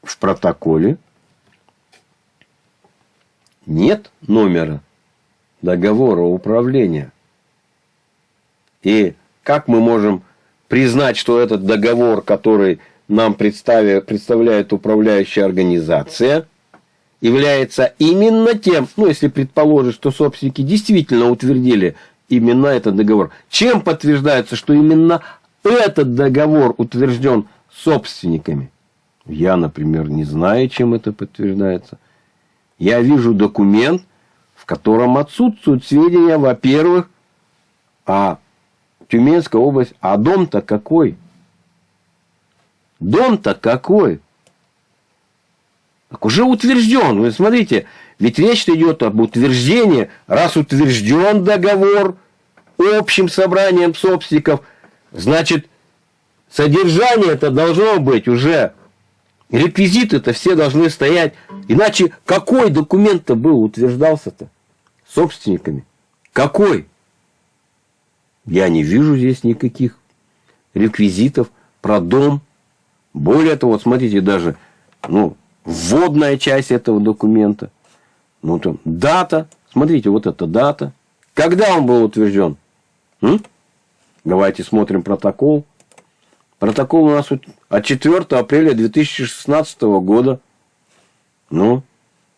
в протоколе нет номера договора управления. И как мы можем признать, что этот договор, который нам представляет управляющая организация, является именно тем, ну, если предположить, что собственники действительно утвердили именно этот договор, чем подтверждается, что именно этот договор утвержден собственниками? Я, например, не знаю, чем это подтверждается. Я вижу документ, в котором отсутствуют сведения, во-первых, о Тюменской области. А дом-то какой? Дом-то какой? Так уже утвержден. Вы смотрите, ведь речь идет об утверждении, раз утвержден договор общим собранием собственников, значит, содержание это должно быть уже, реквизиты это все должны стоять. Иначе какой документ-то был, утверждался-то собственниками? Какой? Я не вижу здесь никаких реквизитов про дом. Более того, вот смотрите, даже, ну, вводная часть этого документа. Ну, там, дата. Смотрите, вот эта дата. Когда он был утвержден? М? Давайте смотрим протокол. Протокол у нас от 4 апреля 2016 года. Ну,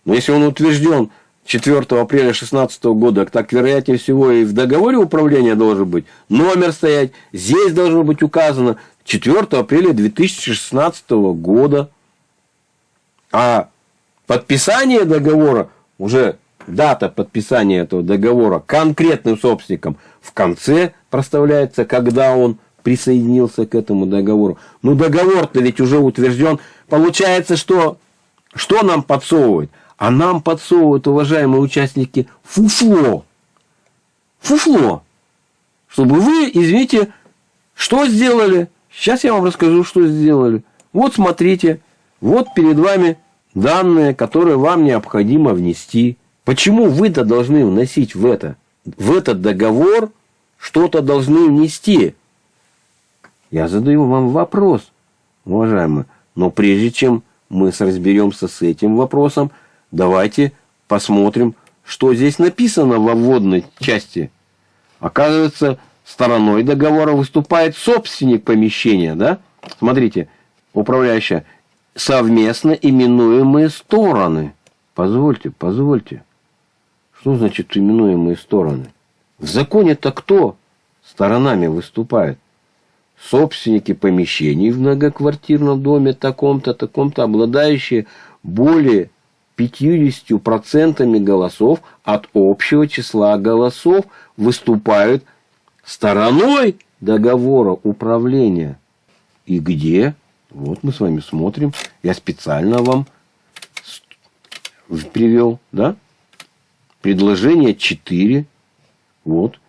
но если он утвержден 4 апреля 2016 года, так вероятнее всего и в договоре управления должен быть номер стоять. Здесь должно быть указано 4 апреля 2016 года. А подписание договора уже дата подписания этого договора конкретным собственником в конце проставляется, когда он присоединился к этому договору. Ну, договор-то ведь уже утвержден. Получается, что, что нам подсовывают? А нам подсовывают, уважаемые участники, фуфло. Фуфло. Чтобы вы, извините, что сделали? Сейчас я вам расскажу, что сделали. Вот смотрите, вот перед вами данные, которые вам необходимо внести. Почему вы-то должны вносить в это? В этот договор что-то должны внести. Я задаю вам вопрос, уважаемые. Но прежде чем мы разберемся с этим вопросом, давайте посмотрим, что здесь написано во вводной части. Оказывается, стороной договора выступает собственник помещения, да? Смотрите, управляющая, совместно именуемые стороны. Позвольте, позвольте. Что значит именуемые стороны? В законе-то кто сторонами выступает? Собственники помещений в многоквартирном доме таком-то, таком-то, обладающие более 50% голосов от общего числа голосов, выступают стороной договора управления. И где? Вот мы с вами смотрим. Я специально вам привел, да? Предложение 4. Вот.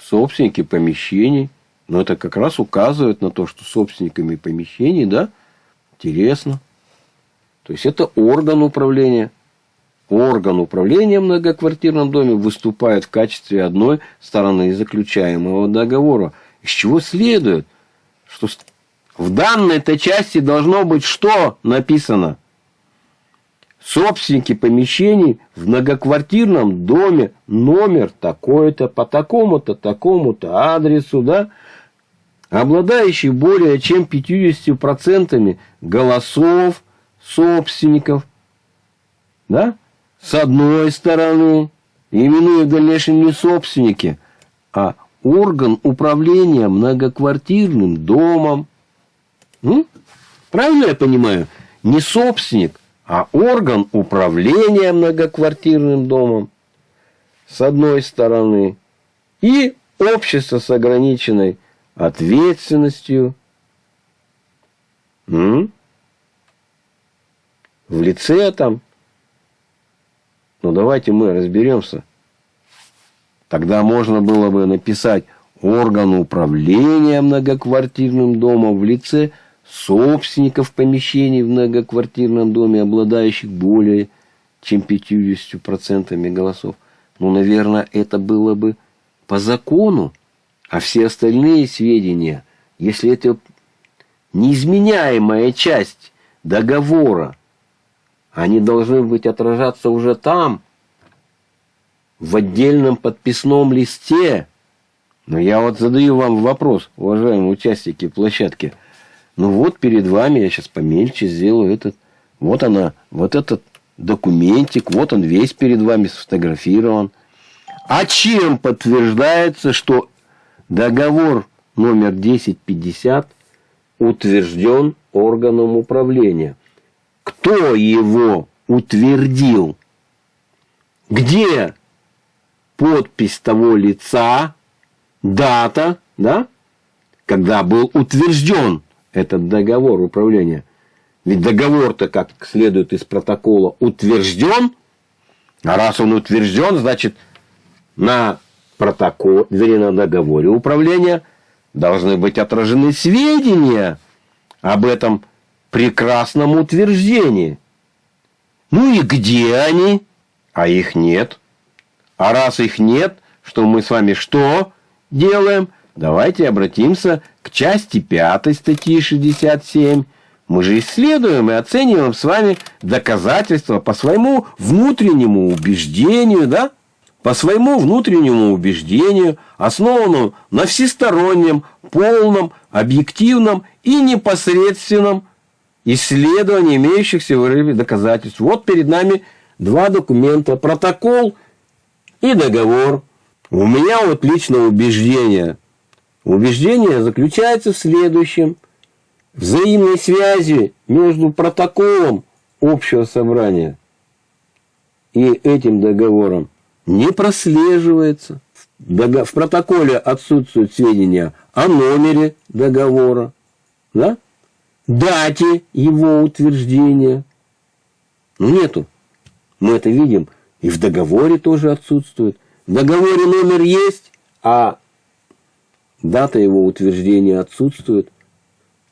Собственники помещений. Но это как раз указывает на то, что собственниками помещений, да, интересно. То есть это орган управления. Орган управления в многоквартирном доме выступает в качестве одной стороны заключаемого договора. Из чего следует, что в данной-то части должно быть что написано? собственники помещений в многоквартирном доме номер такой-то по такому-то, такому-то адресу, да, обладающий более чем 50% голосов собственников, да, с одной стороны, именуя в дальнейшем не собственники, а орган управления многоквартирным домом. Ну, правильно я понимаю? Не собственник, а орган управления многоквартирным домом с одной стороны и общество с ограниченной ответственностью м? В лице там. Ну давайте мы разберемся. Тогда можно было бы написать орган управления многоквартирным домом в лице собственников помещений в многоквартирном доме, обладающих более чем 50% голосов. Ну, наверное, это было бы по закону, а все остальные сведения, если это неизменяемая часть договора, они должны быть отражаться уже там, в отдельном подписном листе. Но я вот задаю вам вопрос, уважаемые участники площадки – ну вот перед вами, я сейчас помельче сделаю этот. Вот она, вот этот документик, вот он весь перед вами сфотографирован. А чем подтверждается, что договор номер 1050 утвержден органом управления? Кто его утвердил? Где подпись того лица, дата, да, когда был утвержден этот договор управления. Ведь договор-то, как следует из протокола, утвержден. А раз он утвержден, значит, на протокол, вернее, на договоре управления должны быть отражены сведения об этом прекрасном утверждении. Ну и где они? А их нет. А раз их нет, что мы с вами что делаем? Давайте обратимся к части 5 статьи 67. Мы же исследуем и оцениваем с вами доказательства по своему внутреннему убеждению, да? По своему внутреннему убеждению, основанному на всестороннем, полном, объективном и непосредственном исследовании имеющихся в рыбе доказательств. Вот перед нами два документа, протокол и договор. У меня вот личное убеждение – Убеждение заключается в следующем. Взаимной связи между протоколом общего собрания и этим договором не прослеживается. В протоколе отсутствуют сведения о номере договора, да? Дате его утверждения. Ну, нету. Мы это видим. И в договоре тоже отсутствует. В договоре номер есть, а дата его утверждения отсутствует.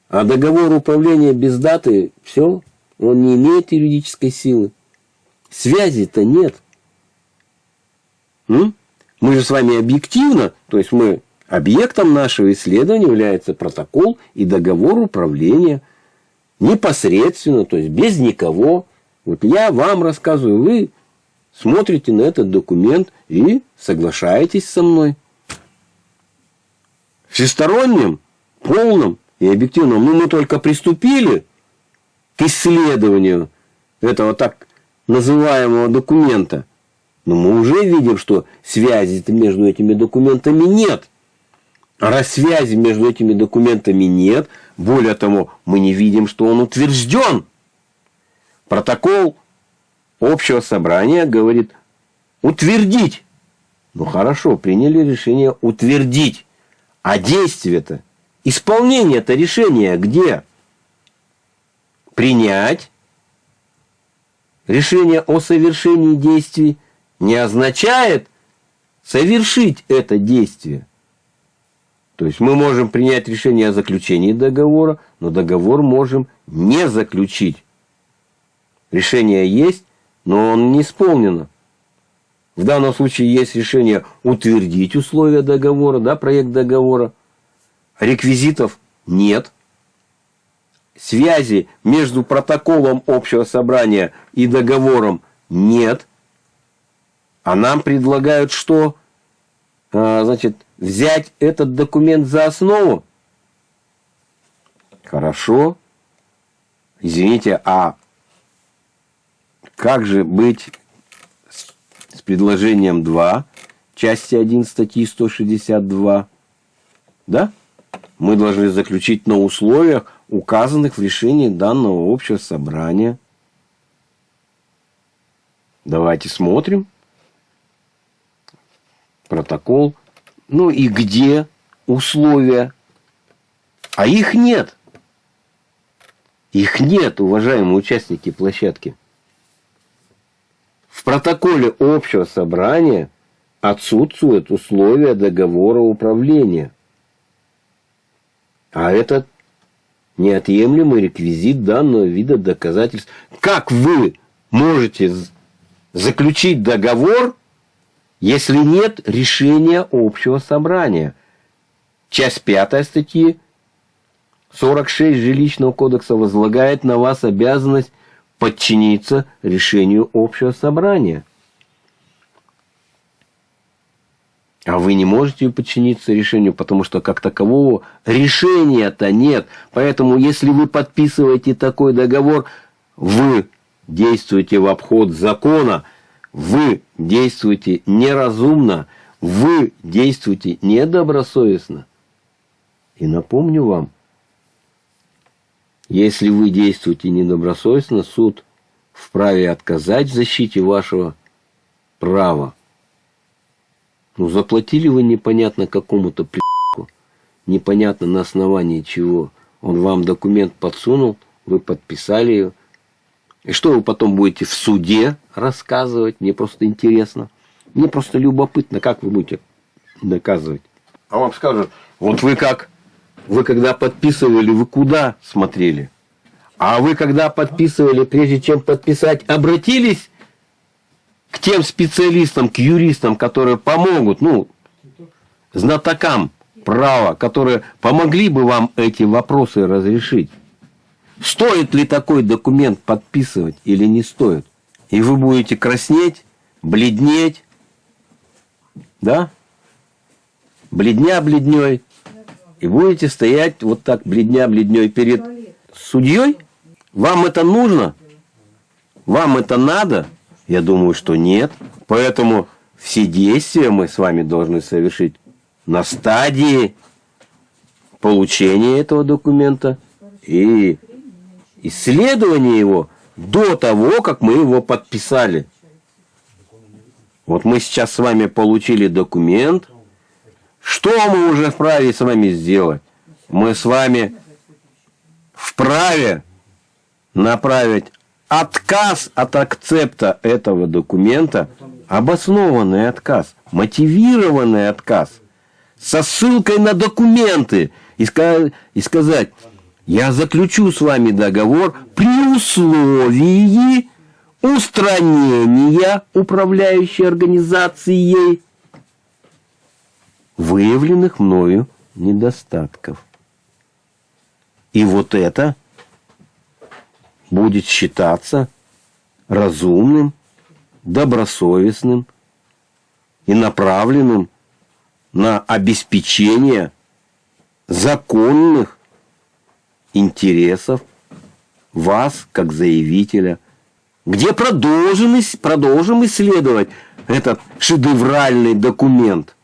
А договор управления без даты, все, он не имеет юридической силы. Связи-то нет. М? Мы же с вами объективно, то есть мы объектом нашего исследования является протокол и договор управления непосредственно, то есть без никого. Вот я вам рассказываю, вы смотрите на этот документ и соглашаетесь со мной. Всесторонним, полным и объективным. Ну, мы только приступили к исследованию этого так называемого документа. Но мы уже видим, что связи между этими документами нет. А раз связи между этими документами нет, более того, мы не видим, что он утвержден. Протокол общего собрания говорит утвердить. Ну хорошо, приняли решение утвердить. А действие-то, исполнение-то решения где? Принять решение о совершении действий не означает совершить это действие. То есть мы можем принять решение о заключении договора, но договор можем не заключить. Решение есть, но он не исполнено. В данном случае есть решение утвердить условия договора, да, проект договора. Реквизитов нет. Связи между протоколом общего собрания и договором нет. А нам предлагают что? А, значит, взять этот документ за основу? Хорошо. Извините, а как же быть с предложением 2, части 1 статьи 162? Да? Мы должны заключить на условиях, указанных в решении данного общего собрания. Давайте смотрим. Протокол. Ну и где условия? А их нет. Их нет, уважаемые участники площадки. В протоколе общего собрания отсутствуют условия договора управления. А это неотъемлемый реквизит данного вида доказательств. Как вы можете заключить договор, если нет решения общего собрания? Часть пятая статьи 46 Жилищного кодекса возлагает на вас обязанность подчиниться решению общего собрания. А вы не можете подчиниться решению, потому что как такового решения-то нет. Поэтому, если вы подписываете такой договор, вы действуете в обход закона, вы действуете неразумно, вы действуете недобросовестно. И напомню вам, если вы действуете недобросовестно, суд вправе отказать в защите вашего права. Ну, заплатили вы непонятно какому-то при***ку, непонятно на основании чего. Он вам документ подсунул, вы подписали ее. И что вы потом будете в суде рассказывать? Мне просто интересно. Мне просто любопытно, как вы будете доказывать. А вам скажут, вот вы как вы когда подписывали, вы куда смотрели? А вы когда подписывали, прежде чем подписать, обратились к тем специалистам, к юристам, которые помогут, ну, знатокам права, которые помогли бы вам эти вопросы разрешить. Стоит ли такой документ подписывать или не стоит? И вы будете краснеть, бледнеть, да? Бледня бледней и будете стоять вот так бледня-бледней перед судьей? Вам это нужно? Вам это надо? Я думаю, что нет. Поэтому все действия мы с вами должны совершить на стадии получения этого документа и исследования его до того, как мы его подписали. Вот мы сейчас с вами получили документ. Что мы уже вправе с вами сделать? Мы с вами вправе направить отказ от акцепта этого документа, обоснованный отказ, мотивированный отказ, со ссылкой на документы и сказать, я заключу с вами договор при условии устранения управляющей организацией выявленных мною недостатков. И вот это будет считаться разумным, добросовестным и направленным на обеспечение законных интересов вас, как заявителя, где продолжим, продолжим исследовать этот шедевральный документ.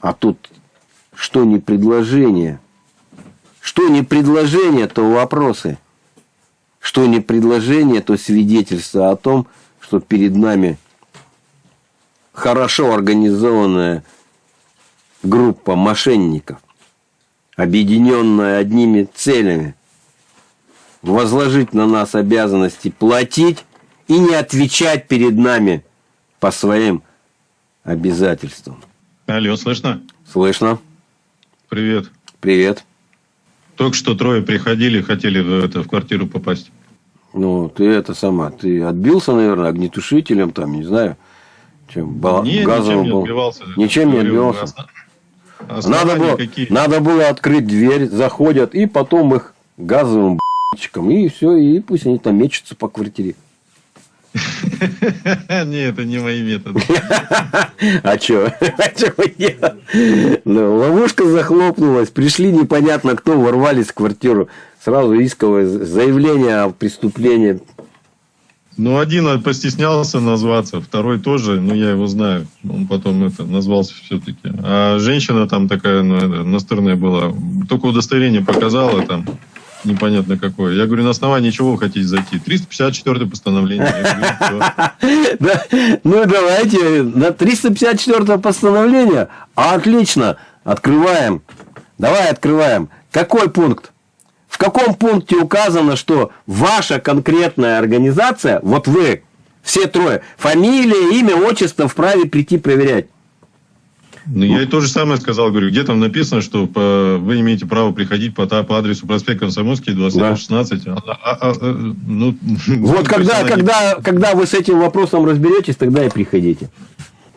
А тут что не предложение? Что не предложение, то вопросы. Что не предложение, то свидетельство о том, что перед нами хорошо организованная группа мошенников, объединенная одними целями, возложить на нас обязанности платить и не отвечать перед нами по своим обязательствам. Алло, слышно? Слышно. Привет. Привет. Только что трое приходили, хотели в, это, в квартиру попасть. Ну, ты это сама, ты отбился, наверное, огнетушителем, там, не знаю, чем, не, газовым ничем не отбивался. Ничем не отбивался. Надо было, надо было открыть дверь, заходят, и потом их газовым б***чиком, и все, и пусть они там мечутся по квартире. <laughs> Не, это не мои методы. <laughs> А что? <laughs> А ну, ловушка захлопнулась, пришли непонятно кто, ворвались в квартиру. Сразу исковое заявление о преступлении. Ну, один постеснялся назваться, второй тоже, ну, я его знаю. Он потом это назвался все-таки. А женщина там такая, ну, настырная была. Только удостоверение показала там непонятно какое. Я говорю, на основании чего вы хотите зайти? 354 постановление. <laughs> Ну, давайте на 354 постановление. Отлично. Открываем. Давай открываем. Какой пункт? В каком пункте указано, что ваша конкретная организация, вот вы, все трое, фамилия, имя, отчество вправе прийти проверять? Ну, я и то же самое сказал, говорю, где там написано, что по, вы имеете право приходить по, по адресу проспект Комсомольский, 2016. Да. А, а, а, ну, <laughs> вот когда, когда, когда вы с этим вопросом разберетесь, тогда и приходите.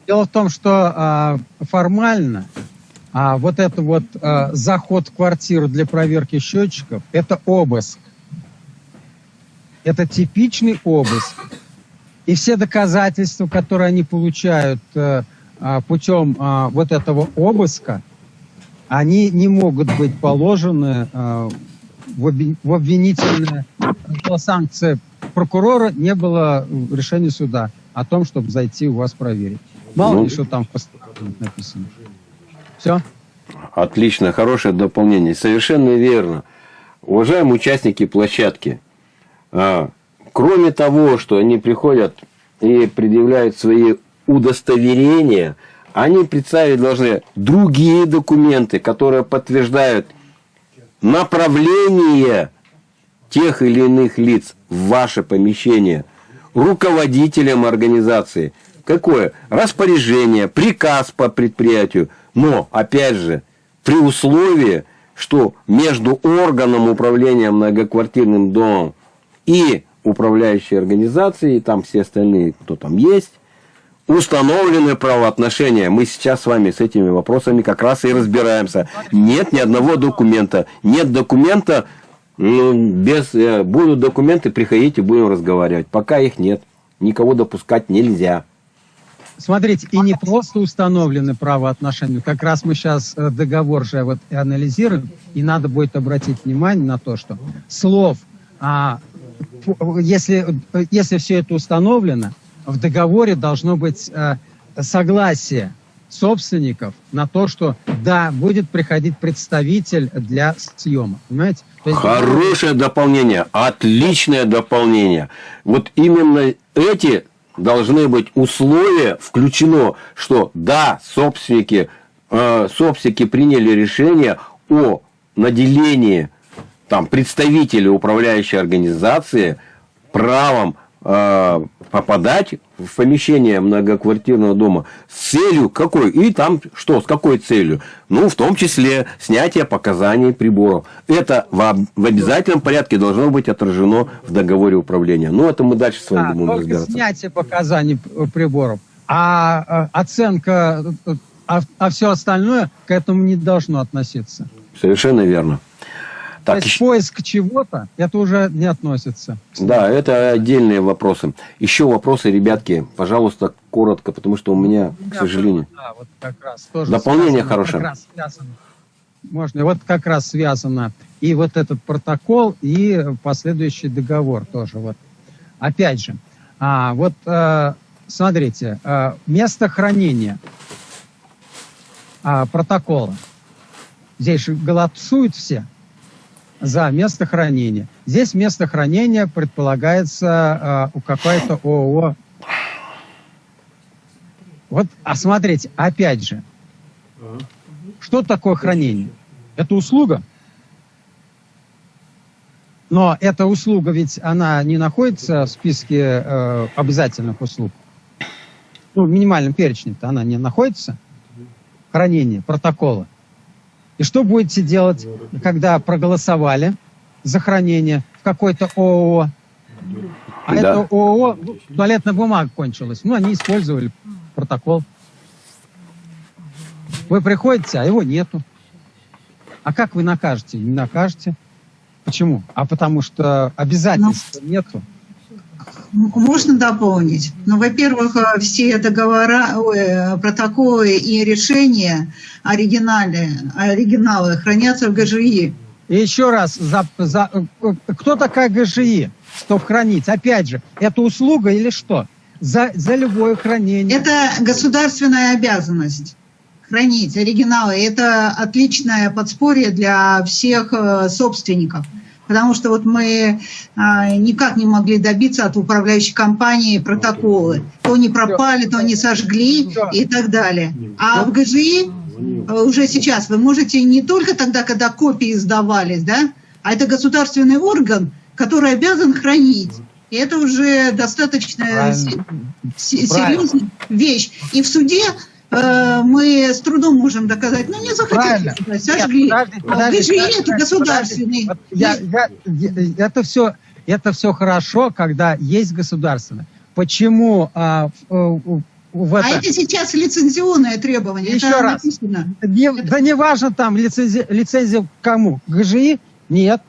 Дело в том, что а, формально а, вот это вот а, заход в квартиру для проверки счетчиков, это обыск. Это типичный обыск. И все доказательства, которые они получают а, а, путем а, вот этого обыска, они не могут быть положены а, в обвинительное была санкция прокурора, не было решения суда о том, чтобы зайти у вас проверить. Мало ну, ли, что там в постановлении написано. Все? Отлично, хорошее дополнение. Совершенно верно. Уважаемые участники площадки, кроме того, что они приходят и предъявляют свои удостоверения, они представить должны другие документы, которые подтверждают направление тех или иных лиц в ваше помещение, руководителям организации. Какое? Распоряжение, приказ по предприятию. Но, опять же, при условии, что между органом управления многоквартирным домом и управляющей организацией, там все остальные, кто там есть, установлены правоотношения. Мы сейчас с вами с этими вопросами как раз и разбираемся. Нет ни одного документа. Нет документа, ну, без, э, будут документы, приходите, будем разговаривать. Пока их нет. Никого допускать нельзя. Смотрите, и не просто установлены правоотношения. Как раз мы сейчас э, договор же вот и анализируем, и надо будет обратить внимание на то, что слов, а, если, если все это установлено, в договоре должно быть э, согласие собственников на то, что да, будет приходить представитель для съема. Понимаете? Хорошее дополнение, отличное дополнение. Вот именно эти должны быть условия включено, что да, собственники, э, собственники приняли решение о наделении там, представителей управляющей организации правом э, попадать в помещение многоквартирного дома с целью какой? И там что, с какой целью? Ну, в том числе снятие показаний приборов. Это в, в обязательном порядке должно быть отражено в договоре управления. Ну, это мы дальше с вами А, будем разбираться. снятие показаний приборов. А э, оценка, э, а, а все остальное к этому не должно относиться. Совершенно верно. То Так, есть еще- поиск чего-то, это уже не относится. да, это отдельные вопросы. Еще вопросы, ребятки, пожалуйста, коротко, потому что у меня, к сожалению. Да, вот как раз тоже Дополнение связано, хорошее. как раз связано. Можно. Вот как раз связано и вот этот протокол, и последующий договор тоже. Вот. Опять же, а, вот э, смотрите, э, место хранения а, протокола. Здесь же голосуют все за место хранения. Здесь место хранения предполагается э, у какой-то ООО вот, а смотрите, опять же, что такое хранение? Это услуга. Но эта услуга ведь, она не находится в списке э, обязательных услуг. Ну, в минимальном перечне-то она не находится. Хранение, протокола. И что будете делать, когда проголосовали за хранение в какой-то ООО? А Да. это ООО, ну, туалетная бумага кончилась. Ну, они использовали протокол. Вы приходите, а его нету. А как вы накажете? Не накажете. Почему? А потому что обязательств нету. Можно дополнить? Ну, во-первых, э, все договора, э, протоколы и решения оригинали, оригиналы хранятся в ГЖИ. И еще раз, за, за- э, кто такая ГЖИ, чтобы хранить? Опять же, это услуга или что? За, за любое хранение. Это государственная обязанность хранить оригиналы. Это отличное подспорье для всех собственников. Потому что вот мы а, никак не могли добиться от управляющей компании протоколы. То не пропали, то не сожгли и так далее. А в ГЖИ э, уже сейчас вы можете не только тогда, когда копии сдавались, да, а это государственный орган, который обязан хранить. И это уже достаточно Правильно. се- Правильно. серьезная вещь. И в суде мы с трудом можем доказать, ну не захотели, сожгли. Нет, подожди, а в подожди, ГЖИ подожди, это государственный. я- я- я- это все, это все хорошо, когда есть государственное. Почему а, в, в- в А это- это сейчас лицензионное требование. Еще это раз. написано. Не- да не важно там лицензия, лицензия кому? ГЖИ? Нет.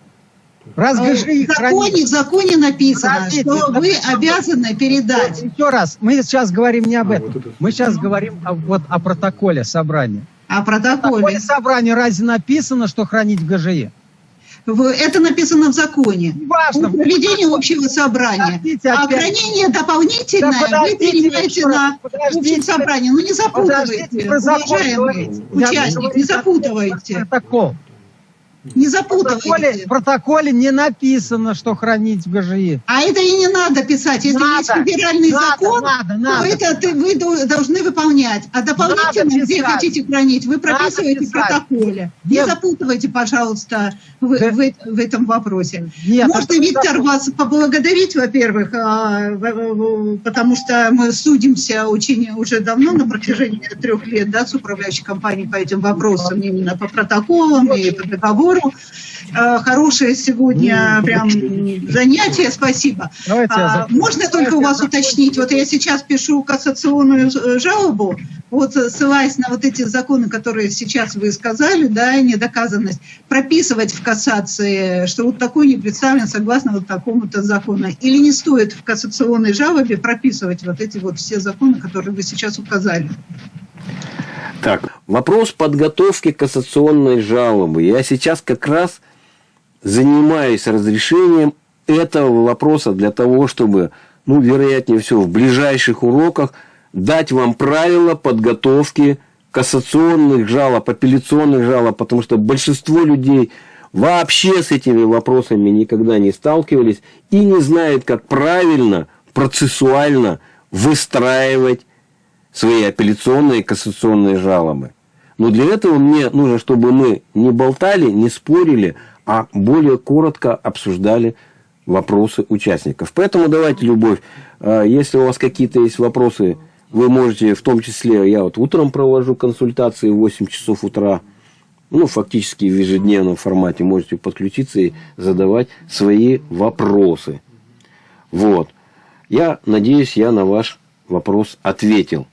Раз Э, ГЖИ В законе, в законе написано, Подождите, что вы обязаны передать. Еще раз, мы сейчас говорим не об этом. Мы сейчас говорим о, вот о протоколе собрания. А В протоколе. протоколе собрания разве написано, что хранить в ГЖИ? В- Это написано в законе. Неважно. Проведение общего собрания. Подождите, А хранение дополнительное Да вы перенимаете на общем собрании. Ну не запутывайте, уважаемый участник, не запутывайте. Протокол. Не В протоколе, запутывайте. в протоколе не написано, что хранить в ГЖИ. А это и не надо писать. Если Надо, есть федеральный надо, закон, надо, то надо. это ты- вы до- должны выполнять. А дополнительно, где хотите хранить, вы прописываете в протоколе. Не Нет. запутывайте, пожалуйста, в, Да. в- в этом вопросе. Нет, Можно, это Виктор, закон. вас поблагодарить, во-первых, а, потому что мы судимся очень уже давно, на протяжении трех лет, да, с управляющей компанией по этим вопросам, именно по протоколам и по договору. А, Хорошее сегодня прям занятие, спасибо. А, можно только у вас уточнить, вот я сейчас пишу кассационную э, жалобу, вот ссылаясь на вот эти законы, которые сейчас вы сказали, да, и недоказанность, прописывать в кассации, что вот такой не представлен согласно вот такому-то закону. Или не стоит в кассационной жалобе прописывать вот эти вот все законы, которые вы сейчас указали? Так, вопрос подготовки кассационной жалобы. Я сейчас как раз занимаюсь разрешением этого вопроса для того, чтобы, ну, вероятнее всего, в ближайших уроках дать вам правила подготовки кассационных жалоб, апелляционных жалоб, потому что большинство людей вообще с этими вопросами никогда не сталкивались и не знают, как правильно, процессуально выстраивать свои апелляционные и кассационные жалобы. Но для этого мне нужно, чтобы мы не болтали, не спорили, а более коротко обсуждали вопросы участников. Поэтому давайте, Любовь, э, если у вас какие-то есть вопросы, вы можете, в том числе, я вот утром провожу консультации в 8 часов утра, ну, фактически в ежедневном формате можете подключиться и задавать свои вопросы. Вот. Я надеюсь, я на ваш вопрос ответил.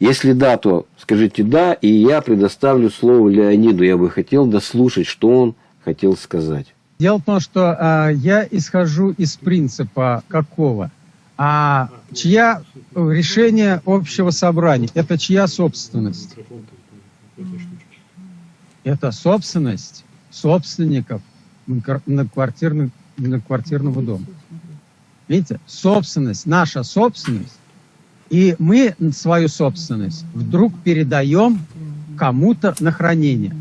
Если да, то скажите да, и я предоставлю слово Леониду. Я бы хотел дослушать, что он хотел сказать. Дело в том, что а, я исхожу из принципа какого? А чья решение общего собрания? Это чья собственность? Это собственность собственников на квартирных, на квартирного дома. Видите, собственность, наша собственность, и мы свою собственность вдруг передаем кому-то на хранение.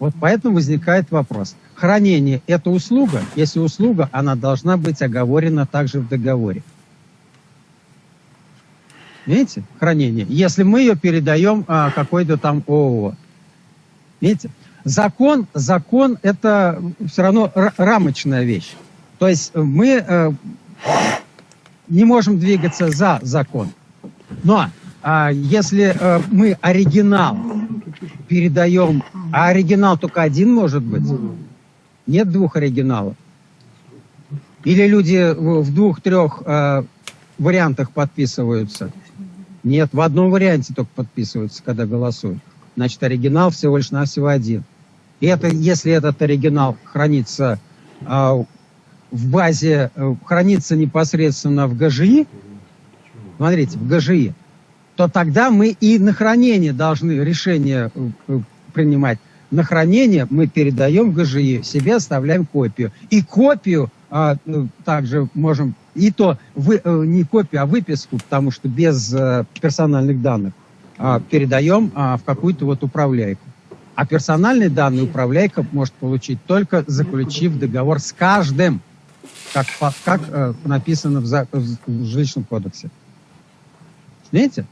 Вот поэтому возникает вопрос. Хранение – это услуга. Если услуга, она должна быть оговорена также в договоре. Видите, хранение. Если мы ее передаем а, какой-то там ООО. Видите, закон, закон – это все равно рамочная вещь. То есть мы э, не можем двигаться за закон. Но а, если а, мы оригинал передаем, а оригинал только один может быть, нет двух оригиналов. Или люди в двух-трех а, вариантах подписываются. Нет, в одном варианте только подписываются, когда голосуют. Значит, оригинал всего лишь навсего один. И это, если этот оригинал хранится а, в базе, э, хранится непосредственно в ГЖИ, смотрите, в ГЖИ, то тогда мы и на хранение должны решение э, э, принимать. На хранение мы передаем в ГЖИ, себе оставляем копию. И копию а, также можем, и то вы, не копию, а выписку, потому что без персональных данных, а, передаем а, в какую-то вот управляйку. А персональные данные управляйка может получить только заключив договор с каждым, как, как э, написано в, за, в жилищном кодексе. Видите?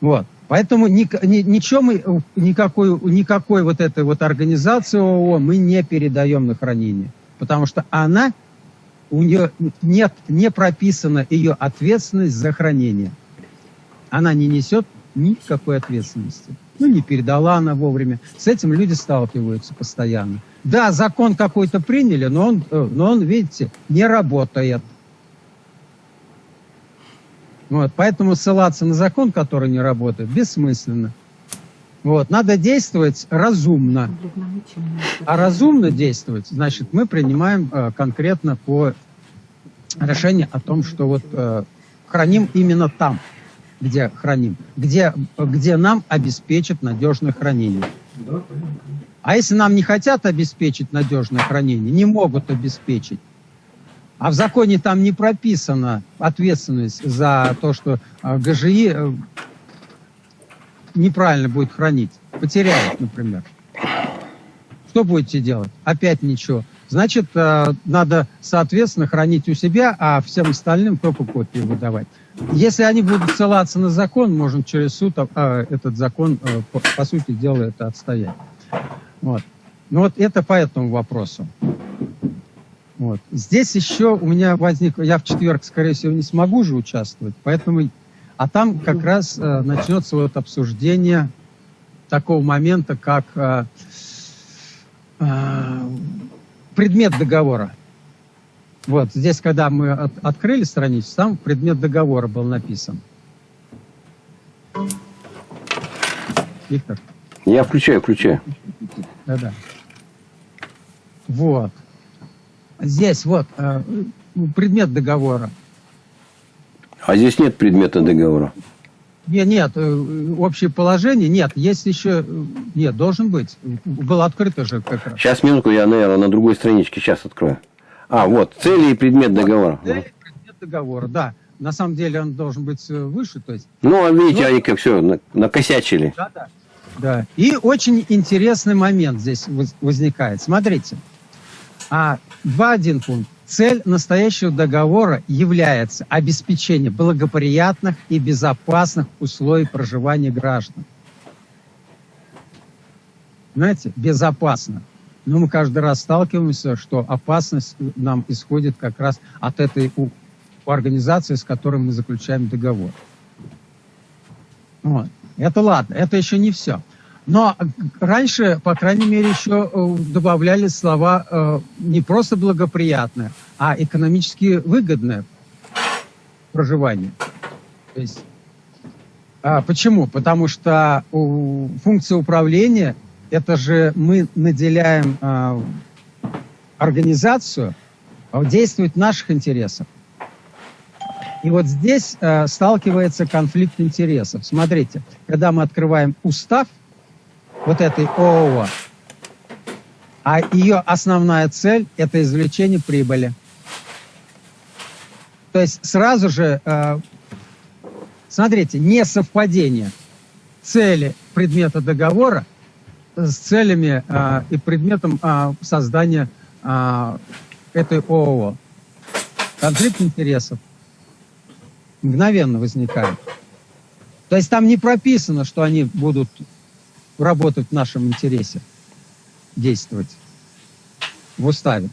Вот. Поэтому ни, ни, ничего мы, никакой, никакой вот этой вот организации ООО мы не передаем на хранение. Потому что она, у нее нет, не прописана ее ответственность за хранение. Она не несет никакой ответственности. Ну, не передала она вовремя. С этим люди сталкиваются постоянно. Да, закон какой-то приняли, но он, э, но он, видите, не работает. Вот, поэтому ссылаться на закон, который не работает, бессмысленно. Вот, надо действовать разумно. А разумно действовать, значит, мы принимаем э, конкретно по решению о том, что вот э, храним именно там, где храним, где, где нам обеспечат надежное хранение. А если нам не хотят обеспечить надежное хранение, не могут обеспечить, а в законе там не прописана ответственность за то, что а, ГЖИ э, неправильно будет хранить, потеряет, например. Что будете делать? Опять ничего. Значит, э, надо, соответственно, хранить у себя, а всем остальным только копии выдавать. Если они будут ссылаться на закон, можно через суд а, этот закон, э, по, по сути дела, это отстоять. Вот. Ну вот это по этому вопросу. Вот. Здесь еще у меня возник, я в четверг, скорее всего, не смогу же участвовать, поэтому, а там как раз э, начнется вот обсуждение такого момента, как э, э, предмет договора. Вот здесь, когда мы от, открыли страницу, там предмет договора был написан. Виктор? Я включаю, включаю. Да-да. Вот. Здесь вот э, предмет договора. А здесь нет предмета договора? Нет, нет, э, общее положение нет. Есть еще... Э, нет, должен быть. Было открыто же как раз. Сейчас, минутку, я, наверное, на другой страничке сейчас открою. А, вот, цели и предмет договора. Цели и предмет договора, да. На самом деле он должен быть выше, то есть... Ну, а видите, Но... они как все накосячили. Да, да. Да. И очень интересный момент здесь возникает. Смотрите, А 2.1 пункт. Цель настоящего договора является обеспечение благоприятных и безопасных условий проживания граждан. Знаете, безопасно. Но мы каждый раз сталкиваемся, что опасность нам исходит как раз от этой у, организации, с которой мы заключаем договор. Вот. Это ладно, это еще не все. Но раньше, по крайней мере, еще э, добавляли слова э, не просто благоприятное, а экономически выгодное проживание. То есть, а, почему? Потому что функция управления это же мы наделяем э, организацию действовать в наших интересах. И вот здесь э, сталкивается конфликт интересов. Смотрите, когда мы открываем устав вот этой ООО, а ее основная цель – это извлечение прибыли. То есть сразу же, э, смотрите, несовпадение цели предмета договора с целями а, и предметом а, создания этой ООО. Конфликт интересов мгновенно возникает. То есть там не прописано, что они будут работать в нашем интересе, действовать в уставе.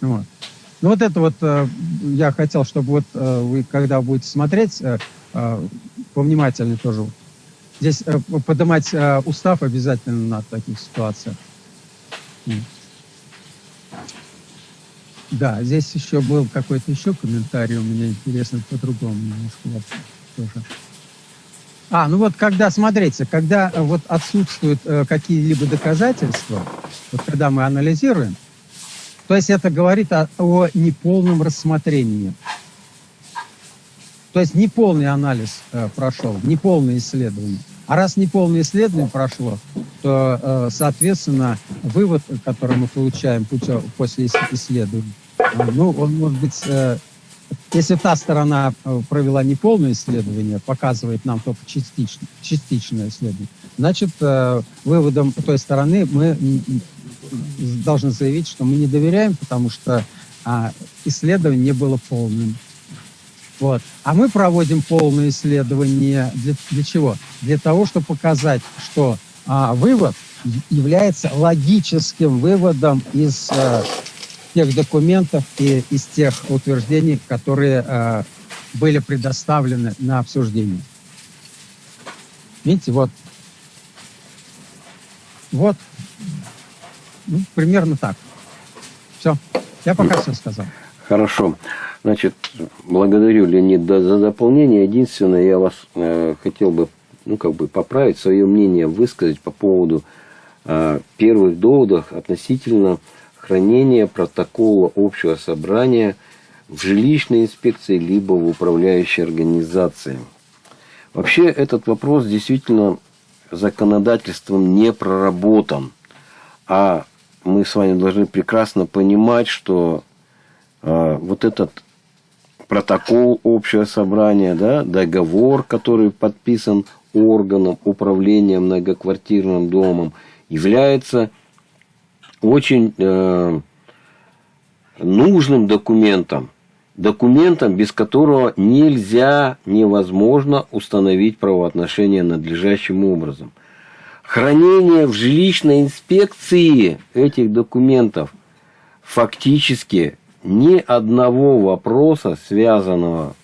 Вот. Ну вот это вот э, я хотел, чтобы вот э, вы, когда будете смотреть, э, повнимательнее тоже Здесь э, поднимать э, устав обязательно на таких ситуациях. Да, здесь еще был какой-то еще комментарий у меня интересный по-другому немножко тоже. А, ну вот когда, смотрите, когда э, вот отсутствуют э, какие-либо доказательства, вот когда мы анализируем, то есть это говорит о, о неполном рассмотрении. То есть неполный анализ э, прошел, неполное исследование. А раз неполное исследование прошло, то, э, соответственно, вывод, который мы получаем путем, после исследования, э, ну, он может быть, э, если та сторона э, провела неполное исследование, показывает нам только частично, частичное исследование, значит, э, выводом той стороны мы должны заявить, что мы не доверяем, потому что а, исследование не было полным. Вот. А мы проводим полное исследование для, для чего? Для того, чтобы показать, что а, вывод является логическим выводом из а, тех документов и из тех утверждений, которые а, были предоставлены на обсуждение. Видите, вот. Вот. Ну, примерно так. Все. Я пока все сказал. Хорошо. Значит, благодарю, Леонид, за дополнение. Единственное, я вас э, хотел бы, ну, как бы поправить, свое мнение высказать по поводу э, первых доводов относительно хранения протокола общего собрания в жилищной инспекции либо в управляющей организации. Вообще этот вопрос действительно законодательством не проработан. А мы с вами должны прекрасно понимать, что э, вот этот протокол общего собрания, да, договор, который подписан органом управления многоквартирным домом, является очень э, нужным документом, документом, без которого нельзя, невозможно установить правоотношения надлежащим образом. Хранение в жилищной инспекции этих документов фактически ни одного вопроса, связанного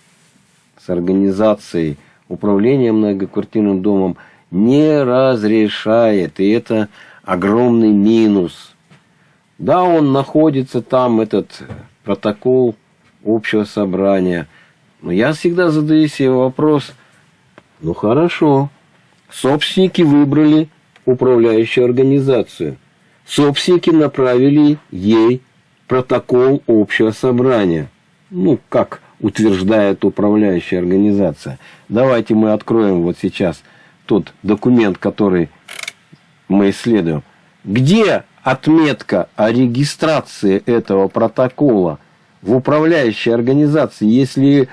с организацией управления многоквартирным домом, не разрешает. И это огромный минус. Да, он находится там, этот протокол общего собрания. Но я всегда задаю себе вопрос, ну хорошо, собственники выбрали управляющую организацию. Собственники направили ей протокол общего собрания. Ну, как утверждает управляющая организация. Давайте мы откроем вот сейчас тот документ, который мы исследуем. Где отметка о регистрации этого протокола в управляющей организации, если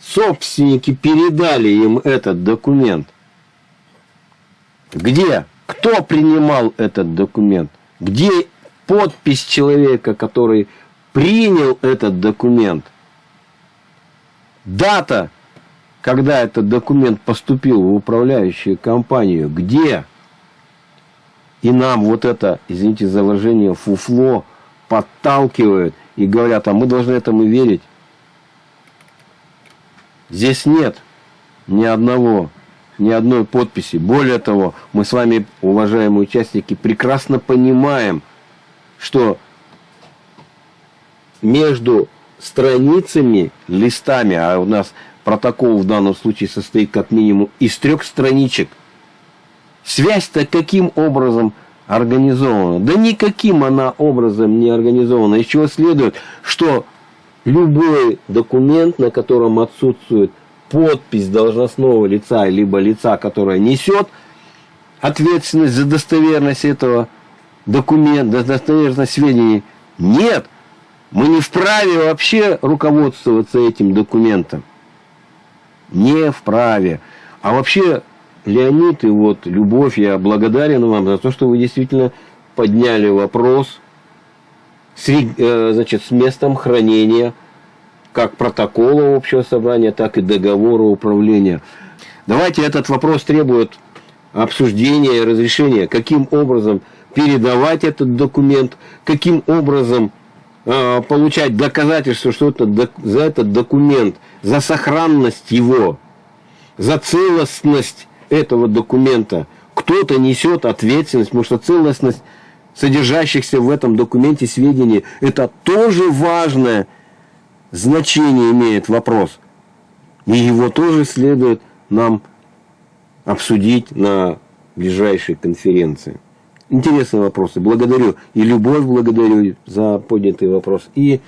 собственники передали им этот документ? Где? Кто принимал этот документ? Где подпись человека, который принял этот документ, дата, когда этот документ поступил в управляющую компанию, где? И нам вот это, извините за выражение, фуфло подталкивают и говорят, а мы должны этому верить. Здесь нет ни одного, ни одной подписи. Более того, мы с вами, уважаемые участники, прекрасно понимаем, что между страницами, листами, а у нас протокол в данном случае состоит как минимум из трех страничек, связь-то каким образом организована? Да никаким она образом не организована. Из чего следует, что любой документ, на котором отсутствует подпись должностного лица, либо лица, которое несет ответственность за достоверность этого документа, достоверность сведений, нет. Мы не вправе вообще руководствоваться этим документом. Не вправе. А вообще, Леонид и вот Любовь, я благодарен вам за то, что вы действительно подняли вопрос с, э, значит, с местом хранения как протокола общего собрания, так и договора управления. Давайте этот вопрос требует обсуждения и разрешения, каким образом передавать этот документ, каким образом э, получать доказательство, что это, за этот документ, за сохранность его, за целостность этого документа кто-то несет ответственность, потому что целостность содержащихся в этом документе сведений, это тоже важное значение имеет вопрос. И его тоже следует нам обсудить на ближайшей конференции. Интересные вопросы. Благодарю. И Любовь благодарю за поднятый вопрос. И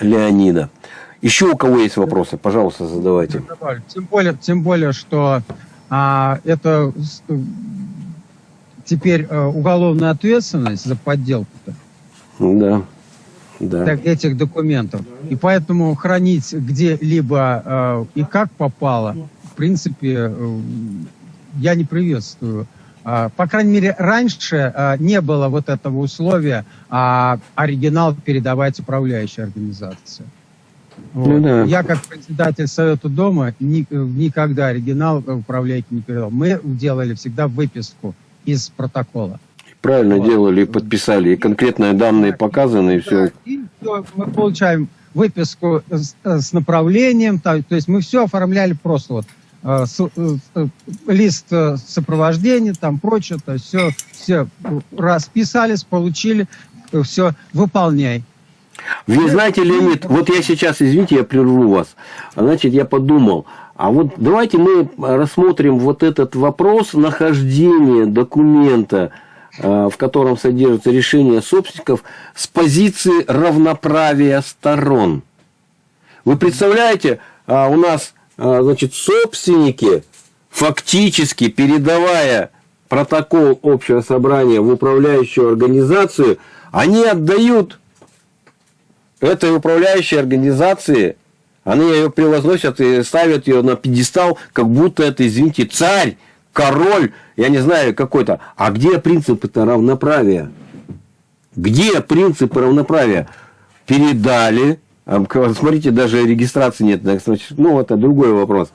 Леонида. Еще у кого есть вопросы, пожалуйста, задавайте. Тем более, тем более что а, это теперь а, уголовная ответственность за подделку-то. Да да. так, этих документов. И поэтому хранить где-либо э, и как попало, в принципе, э, я не приветствую. Э, по крайней мере, раньше э, не было вот этого условия а оригинал передавать управляющей организации. Вот. Ну, да. Я как председатель Совета Дома ни, никогда оригинал управляйки не передал. Мы делали всегда выписку из протокола. Правильно вот. делали, подписали, и конкретные данные показаны, и все. И все, мы получаем выписку с, с направлением, то, то есть мы все оформляли просто вот э, с, э, лист э, сопровождения, там прочее, то все, все расписались, получили, все, выполняй. Вы знаете, Леонид, вот я сейчас, извините, я прерву вас. Значит, я подумал, а вот давайте мы рассмотрим вот этот вопрос нахождения документа Э, в котором содержится решение собственников с позиции равноправия сторон. Вы представляете, а, у нас а, значит, собственники, фактически передавая протокол общего собрания в управляющую организацию, они отдают этой управляющей организации, они ее превозносят и ставят ее на пьедестал, как будто это, извините, царь, король, я не знаю, какой-то. А где принципы-то равноправия? Где принципы равноправия? Передали. А, смотрите, даже регистрации нет. Ну, это другой вопрос.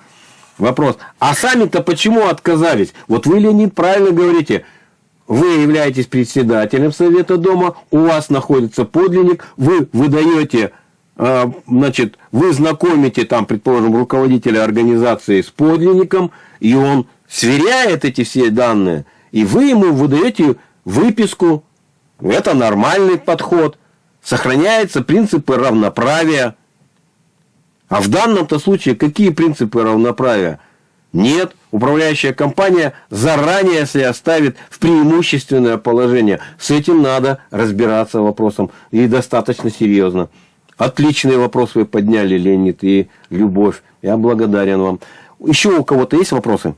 Вопрос. А сами-то почему отказались? Вот вы, Леонид, правильно говорите. Вы являетесь председателем Совета Дома, у вас находится подлинник, вы выдаете а, значит, вы знакомите там, предположим, руководителя организации с подлинником, и он сверяет эти все данные, и вы ему выдаете выписку. Это нормальный подход. Сохраняются принципы равноправия. А в данном-то случае какие принципы равноправия? Нет, управляющая компания заранее себя ставит в преимущественное положение. С этим надо разбираться вопросом. И достаточно серьезно. Отличный вопрос вы подняли, Леонид и Любовь. Я благодарен вам. Еще у кого-то есть вопросы?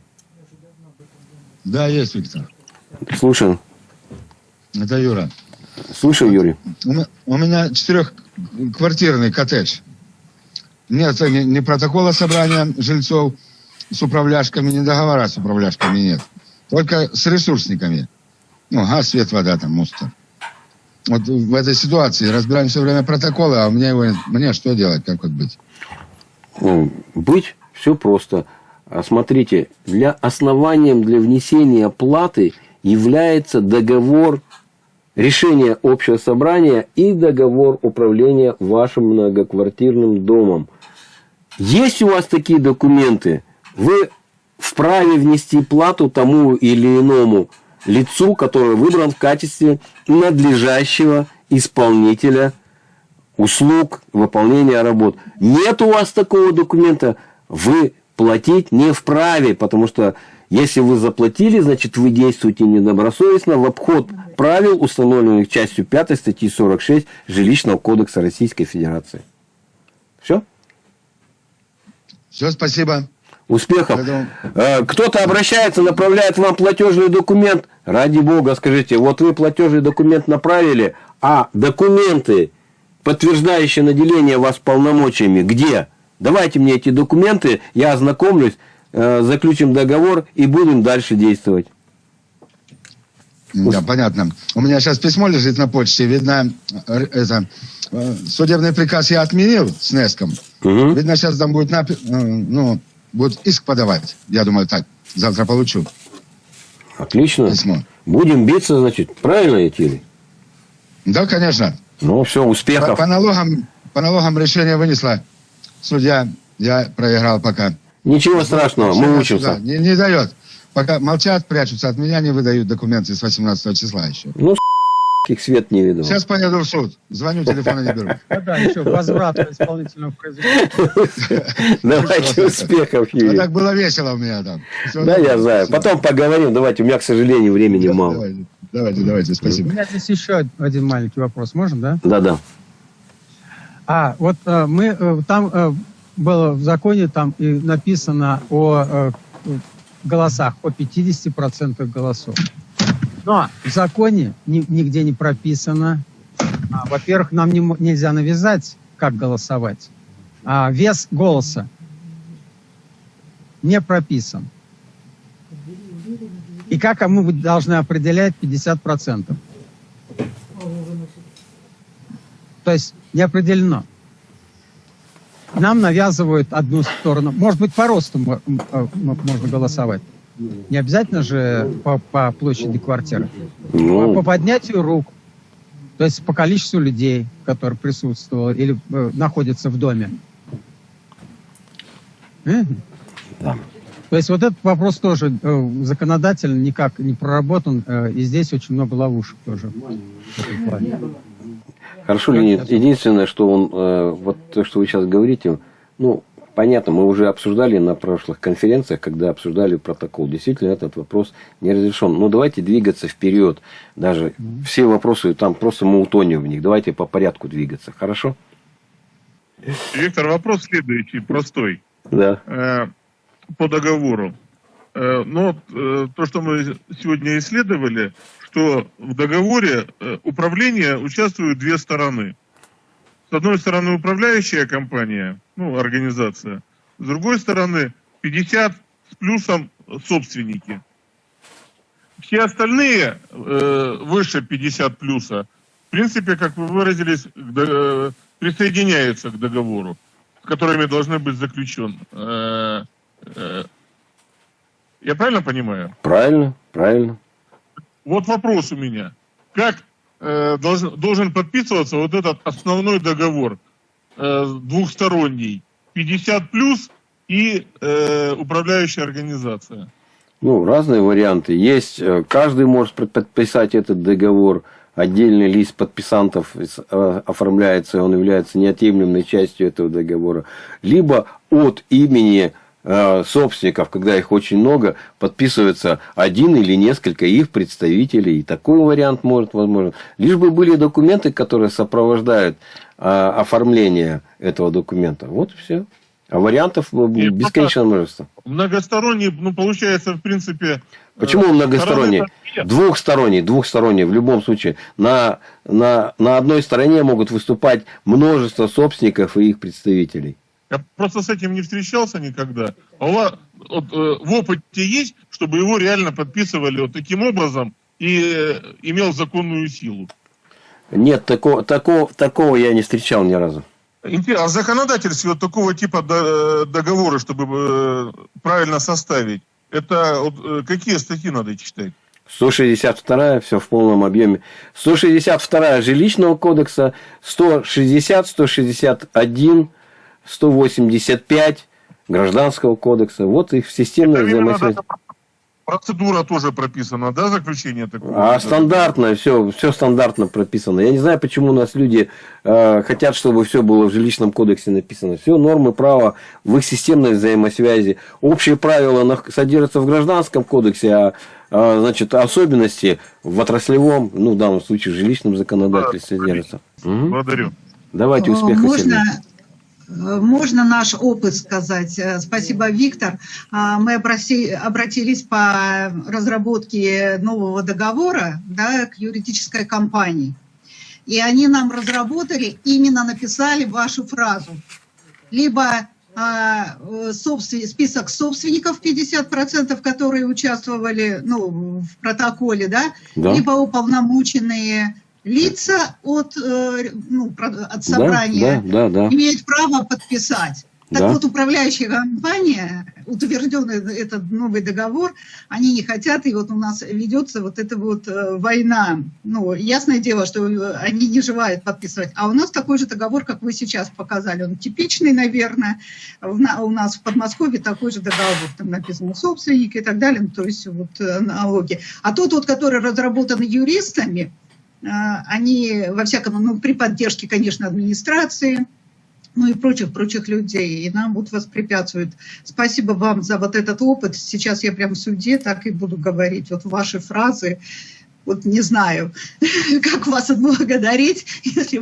Да, есть, Виктор. Слушаю. Это Юра. Слушаю, Юрий. У меня четырехквартирный коттедж. Нет ни протокола собрания жильцов с управляшками, ни договора с управляшками нет. Только с ресурсниками. Ну, газ, свет, вода, там, мусор. вот в этой ситуации разбираем все время протоколы, а мне, его, мне что делать, как вот быть? Ну, быть все просто. А Смотрите, для основанием для внесения платы является договор решение общего собрания и договор управления вашим многоквартирным домом. Есть у вас такие документы, вы вправе внести плату тому или иному лицу, который выбран в качестве надлежащего исполнителя услуг, выполнения работ. Нет у вас такого документа, вы платить не вправе, потому что если вы заплатили, значит вы действуете недобросовестно в обход правил, установленных частью 5 статьи 46 Жилищного кодекса Российской Федерации. Все? Все, спасибо. Успехов. Поэтому- Кто-то обращается, направляет вам платежный документ. Ради бога, скажите, вот вы платежный документ направили, а документы, подтверждающие наделение вас полномочиями, где? Давайте мне эти документы, я ознакомлюсь, э, заключим договор и будем дальше действовать. Да, понятно. У меня сейчас письмо лежит на почте. Видно, это, э, судебный приказ я отменил с НЕСКом. Мгм. Видно, сейчас там будет, напи- э, ну, будет иск подавать. Я думаю, так, завтра получу Отлично. письмо. Будем биться, значит, правильно идти? Да, конечно. Ну, все, По, успехов. по налогам, по налогам решение вынесла судья. Я проиграл пока. Ничего страшного, мы учимся. Не, не дает. Пока молчат, прячутся от меня, не выдают документы с 18 числа еще. Ну, их свет не видел. Сейчас поеду в суд. Звоню, телефона не беру. <laughs> Да, еще возврат исполнительного производства. Давайте успехов, А Юрий. так было весело у меня там. Да, я знаю. Спасибо. Потом поговорим. Давайте. У меня, к сожалению, времени мало. Давайте, давайте, давайте, У спасибо. меня здесь еще один маленький вопрос. Можно, да? Да-да. А, вот э, мы, э, там э, было в законе там и написано о голосах, о 50% голосов. Но в законе ни- нигде не прописано. а, во-первых, нам не нельзя навязать, как голосовать. А вес голоса не прописан. И как мы должны определять 50%? То есть не определено. Нам навязывают одну сторону. Может быть, по росту э, можно голосовать. Не обязательно же по, по площади квартиры. По, по Ну, поднятию рук. То есть по количеству людей, которые присутствовали или э, находятся в доме. Мгм. Да. То есть вот этот вопрос тоже э, законодательно никак не проработан, э, и здесь очень много ловушек тоже. хорошо, Леонид. Единственное, что он, э, вот то, что вы сейчас говорите, ну, понятно, мы уже обсуждали на прошлых конференциях, когда обсуждали протокол. Действительно, этот вопрос не разрешен. Но давайте двигаться вперед. Даже все вопросы, там просто мы утонем в них. Давайте по порядку двигаться. Хорошо? Виктор, вопрос следующий, простой. Да. Э, по договору. Э, Но вот, э, то, что мы сегодня исследовали, что в договоре управления участвуют две стороны. С одной стороны управляющая компания, ну, организация. С другой стороны 50 с плюсом собственники. Все остальные э, выше 50 плюса, в принципе, как вы выразились, к э, присоединяются к договору, с которыми должны быть заключен. Э, э, я правильно понимаю? Правильно, правильно. Вот вопрос у меня. Как э, должен, должен подписываться вот этот основной договор э, двухсторонний? 50 плюс и э, управляющая организация. Ну, разные варианты. Есть, э, каждый может под- подписать этот договор. Отдельный лист подписантов оформляется, он является неотъемлемой частью этого договора. Либо от имени собственников, когда их очень много, подписывается один или несколько их представителей. И такой вариант может возможен. Лишь бы были документы, которые сопровождают э, оформление этого документа. Вот и все. А вариантов э, И бесконечное множество. Многосторонний, ну, получается, в принципе... Почему э, многосторонний? Двухсторонний, двухсторонний в любом случае. На, на, на одной стороне могут выступать множество собственников и их представителей. Я просто с этим не встречался никогда. А у вас вот, э, в опыте есть, чтобы его реально подписывали вот таким образом и э, имел законную силу? Нет, такого, такого, такого я не встречал ни разу. А в законодательстве вот такого типа до- договора, чтобы э, правильно составить, это вот, э, какие статьи надо читать? 162 все в полном объеме. 162 жилищного кодекса, 160, 161, 185 гражданского кодекса. Вот их системная взаимосвязь. Процедура тоже прописана, да, заключение такого? А стандартно, все, все стандартно прописано. Я не знаю, почему у нас люди э, хотят, чтобы все было в жилищном кодексе написано. Все нормы права в их системной взаимосвязи. Общие правила нах- содержатся в гражданском кодексе, а, а, значит, особенности в отраслевом, ну, в данном случае, в жилищном законодательстве Да, содержатся. Благодарю. Давайте успеха, Можно, Сергей. Э, можно наш опыт сказать? Э, Спасибо, Виктор. А, Мы обратились по разработке нового договора да, к юридической компании. И они нам разработали, именно написали вашу фразу. Либо э, собствен- список собственников 50%, которые участвовали ну, в протоколе, да, Да? либо уполномоченные лица от, э, ну, от Да, собрания да, да, да. имеют право подписать. Так Да. вот, управляющая компания, утвержденный этот новый договор, они не хотят, и вот у нас ведется вот эта вот э, война. Ну, ясное дело, что э, они не желают подписывать. А у нас такой же договор, как вы сейчас показали. Он типичный, наверное. У нас в Подмосковье такой же договор. Там написано собственник и так далее. Ну, то есть вот налоги. А тот вот, который разработан юристами, они, во всяком, ну, при поддержке, конечно, администрации, ну и прочих-прочих людей, и нам вот воспрепятствует. Спасибо вам за вот этот опыт. Сейчас я прям в суде так и буду говорить. Вот ваши фразы, вот не знаю, <laughs> как вас отблагодарить, <laughs> если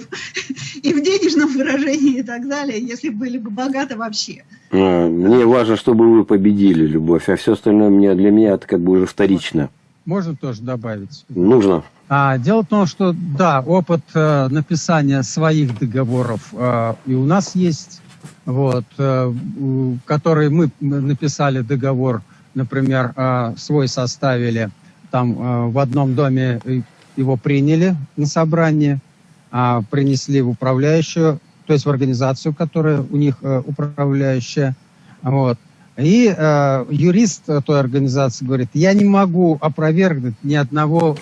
и в денежном выражении и так далее, если были бы богаты вообще. А, Мне важно, чтобы вы победили, Любовь, а все остальное мне, для меня это как бы уже вторично. Можно тоже добавить? Нужно. А, дело в том, что да, опыт э, написания своих договоров э, и у нас есть, вот, э, который мы написали договор, например, э, свой составили, там э, в одном доме э, его приняли на собрание, а принесли в управляющую, то есть в организацию, которая у них э, управляющая, вот. И э, юрист той организации говорит, я не могу опровергнуть ни одного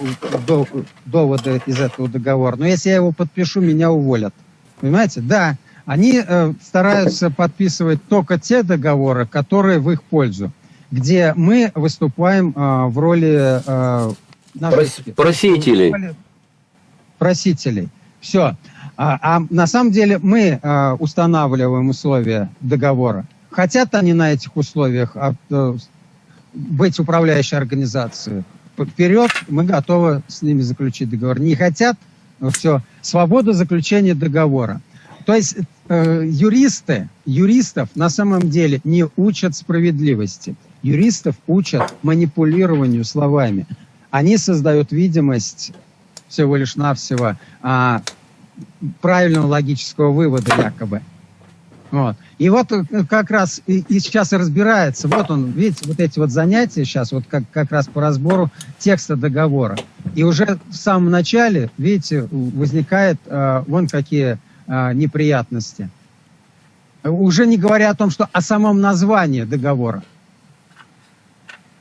до- довода из этого договора, но если я его подпишу, меня уволят. Понимаете? Да, они э, стараются подписывать только те договоры, которые в их пользу, где мы выступаем э, в роли э, Прос- просителей. роли Просителей. Все. А, а на самом деле мы э, устанавливаем условия договора. Хотят они на этих условиях а, э, быть управляющей организацией? Вперед, мы готовы с ними заключить договор. Не хотят, все, свобода заключения договора. То есть э, юристы, юристов на самом деле не учат справедливости. Юристов учат манипулированию словами. Они создают видимость всего лишь навсего а, правильного логического вывода якобы. Вот. И вот э, как раз и, и сейчас и разбирается, вот он, видите, вот эти вот занятия сейчас, вот как, как раз по разбору текста договора. И уже в самом начале, видите, возникает э, вон какие э, неприятности. Уже не говоря о том, что о самом названии договора.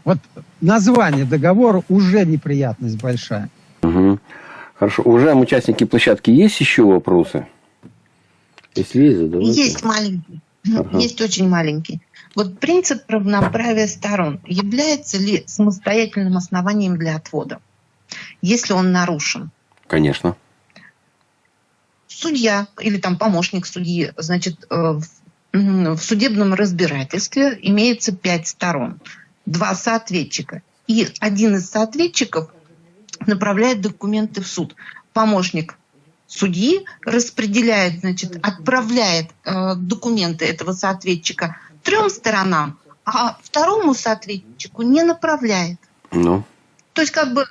Вот название договора уже неприятность большая. Мгм. Хорошо. Уважаемые участники площадки, есть еще вопросы? Есть, задавайте. Есть маленький, Ага. есть очень маленький. Вот принцип равноправия сторон является ли самостоятельным основанием для отвода, если он нарушен? Конечно. Судья или там помощник судьи, значит, э, в судебном разбирательстве имеется пять сторон, два соответчика. И один из соответчиков направляет документы в суд. Помощник судьи распределяет, значит, отправляет э, документы этого соответчика трем сторонам, а второму соответчику не направляет. Ну, То есть как бы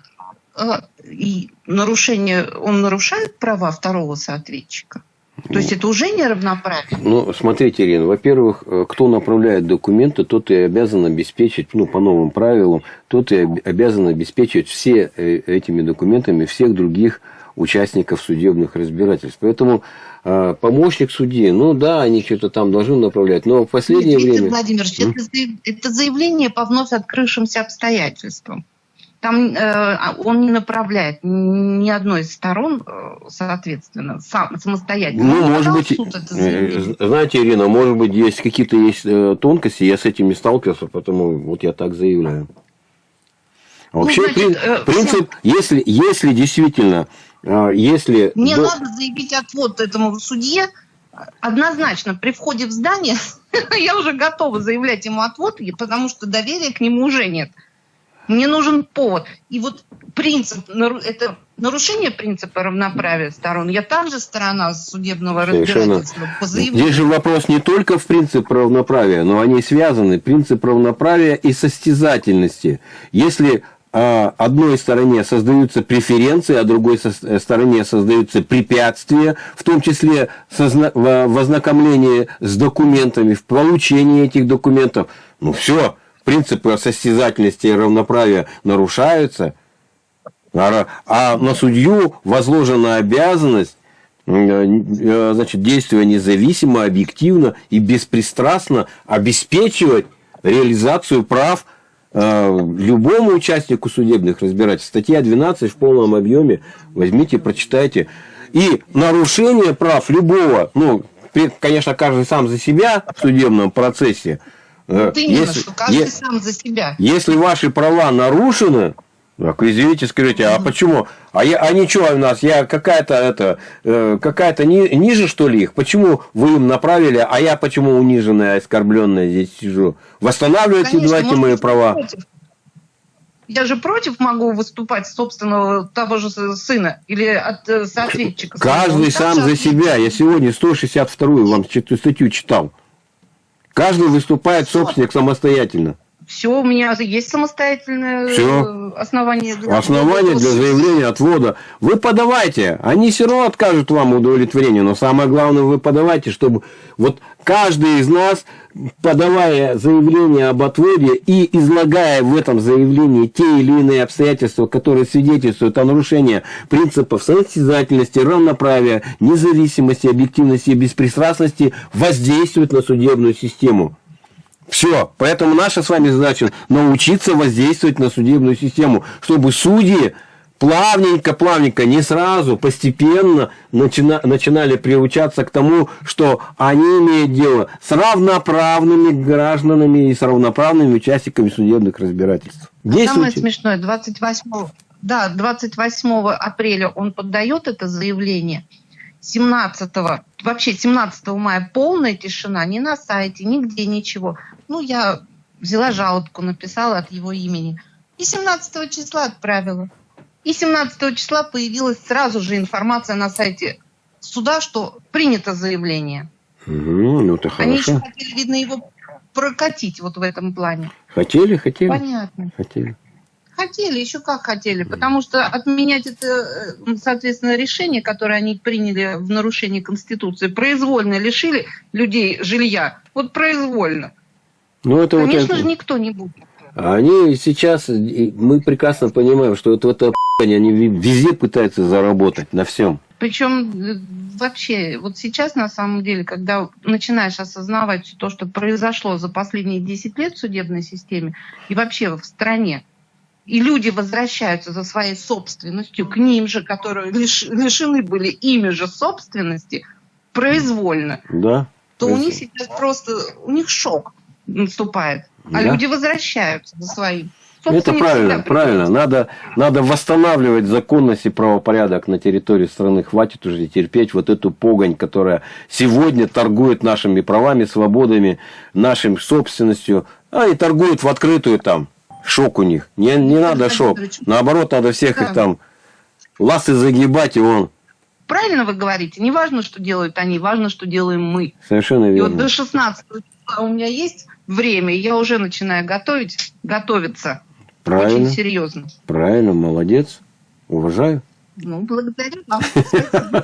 э, и нарушение, он нарушает права второго соответчика. То есть это уже не равноправие? Ну, смотрите, Ирина, во-первых, э, кто направляет документы, тот и обязан обеспечить, ну, по новым правилам, тот и об- обязан обеспечить все э, этими документами всех других участников судебных разбирательств. Поэтому э, помощник судьи, ну да, они что-то там должны направлять, но в последнее Виктор время... Владимирович, М? это, заяв- это заявление по вновь открывшимся обстоятельствам. Там э, он не направляет ни одной из сторон, э, соответственно, сам, самостоятельно. Ну, Он может быть, э, заявление. знаете, Ирина, может быть, есть какие-то есть э, тонкости, я с этими сталкивался, потому вот я так заявляю. А Вообще, Ну, значит, прин- э, принцип, если, если действительно, э, если... Мне до- надо заявить отвод этому судье. Однозначно, при входе в здание <laughs> я уже готова заявлять ему отвод, потому что доверия к нему уже нет. Мне нужен повод. И вот принцип, это нарушение принципа равноправия сторон. Я также сторона судебного Совершенно. разбирательства по заявлению. Здесь же вопрос не только в принцип равноправия, но они связаны. Принцип равноправия и состязательности. Если а, одной стороне создаются преференции, а другой э, стороне создаются препятствия, в том числе в ознакомлении с документами, в получении этих документов, ну все, принципы состязательности и равноправия нарушаются, а, а на судью возложена обязанность э, э, значит, действуя независимо, объективно и беспристрастно обеспечивать реализацию прав любому участнику судебных разбирательств. Статья 12 в полном объеме. Возьмите, прочитайте. И нарушение прав любого, ну, конечно, каждый сам за себя в судебном процессе. э, Вот именно, если- что каждый е- сам за себя. если ваши права нарушены, так, извините, скажите, а почему? А, я, а ничего у нас, я какая-то это, э, какая-то ни- ниже, что ли, их? Почему вы им направили, а я почему униженная, оскорбленная здесь сижу? Восстанавливайте, Конечно, давайте мои права. против. Я же против могу выступать собственного того же сына или от э, соответчика. Каждый сам за себя. Я сегодня 162-ю вам статью читал. Каждый выступает собственник самостоятельно. Все, у меня есть самостоятельное Всё. э, основание. для- Основание для заявления отвода. Вы подавайте. Они все равно откажут вам удовлетворение. Но самое главное, вы подавайте, чтобы вот каждый из нас, подавая заявление об отводе и излагая в этом заявлении те или иные обстоятельства, которые свидетельствуют о нарушении принципов состязательности, равноправия, независимости, объективности и беспристрастности, воздействует на судебную систему. Все. Поэтому наша с вами задача научиться воздействовать на судебную систему, чтобы судьи плавненько, плавненько, не сразу, постепенно начина- начинали приучаться к тому, что они имеют дело с равноправными гражданами и с равноправными участниками судебных разбирательств. Самое Действуйте. смешное, 28, да, 28 апреля он поддает это заявление. 17 вообще 17 мая полная тишина, ни на сайте, нигде ничего. Ну, я взяла жалобку, написала от его имени. И 17 числа отправила. И 17 числа появилась сразу же информация на сайте суда, что принято заявление. Мгм, ну, это Они еще хорошо. хотели, видно, его прокатить вот в этом плане. Хотели, хотели, Понятно. хотели. Хотели, еще как хотели, потому что отменять это, э, соответственно, решение, которое они приняли в нарушении Конституции, произвольно лишили людей жилья. Вот произвольно. Ну, это вот Конечно это- же, никто не будет. Они сейчас, мы прекрасно понимаем, что это, это они везде пытаются заработать, на всем. Причем э, вообще, вот сейчас на самом деле, когда начинаешь осознавать то, что произошло за последние 10 лет в судебной системе и вообще в стране, и люди возвращаются за своей собственностью к ним же, которые лиш- лишены были ими же собственности, произвольно, Да? то у них сейчас просто, у них шок наступает. А Да. люди возвращаются за своим. Это Собственник правильно, правильно. Надо, надо восстанавливать законность и правопорядок на территории страны. Хватит уже терпеть вот эту погонь, которая сегодня торгует нашими правами, свободами, нашим собственностью, а и торгуют в открытую там. Шок у них. Не, не надо шок. Наоборот, надо всех их Да. там ласты загибать, и он. Правильно вы говорите. Не важно, что делают они, важно, что делаем мы. Совершенно И вот верно. до 16 числа у меня есть время, и я уже начинаю готовить, готовиться. Правильно, Очень серьезно. правильно, молодец. Уважаю. Ну, благодарю вам.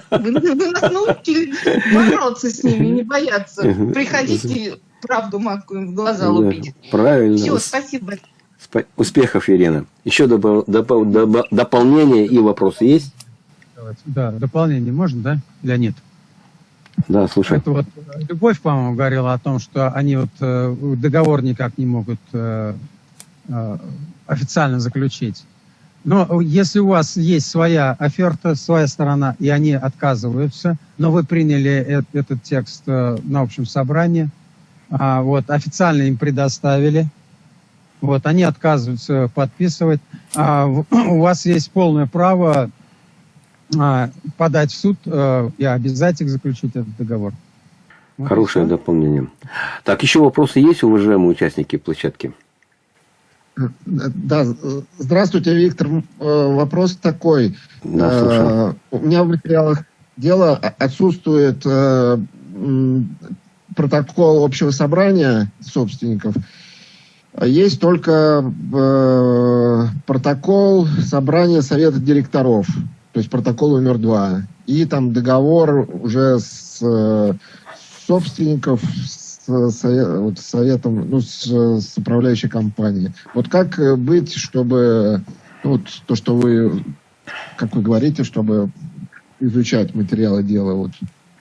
Вы, вы нас научили бороться с ними, не бояться. Приходите, правду матку им в глаза Да, лупить. правильно. Все, спасибо. Спа- Успехов, Ирина. Еще добав- допол- доба- дополнения и вопросы есть? Да, дополнение можно, да, Леонид? Да, слушай. Это вот э, Любовь, по-моему, говорила о том, что они вот э, договор никак не могут э, официально заключить. Но если у вас есть своя оферта, своя сторона, и они отказываются, но вы приняли этот текст на общем собрании, а, вот, официально им предоставили, вот, они отказываются подписывать, а <clears throat> у вас есть полное право а, подать в суд э, и обязать их заключить этот договор. Вот Хорошее всё. дополнение. Так, еще вопросы есть, уважаемые участники площадки? Да, здравствуйте, Виктор. Э, Вопрос такой. Да, слушаю. Э, У меня в материалах дела отсутствует протокол общего собрания собственников. Есть только э, протокол собрания совета директоров, то есть протокол номер два. И там договор уже с э, собственников с, сове- вот, советом, ну, с, с управляющей компанией. Вот как быть, чтобы ну, вот то, что вы, как вы говорите, чтобы изучать материалы дела вот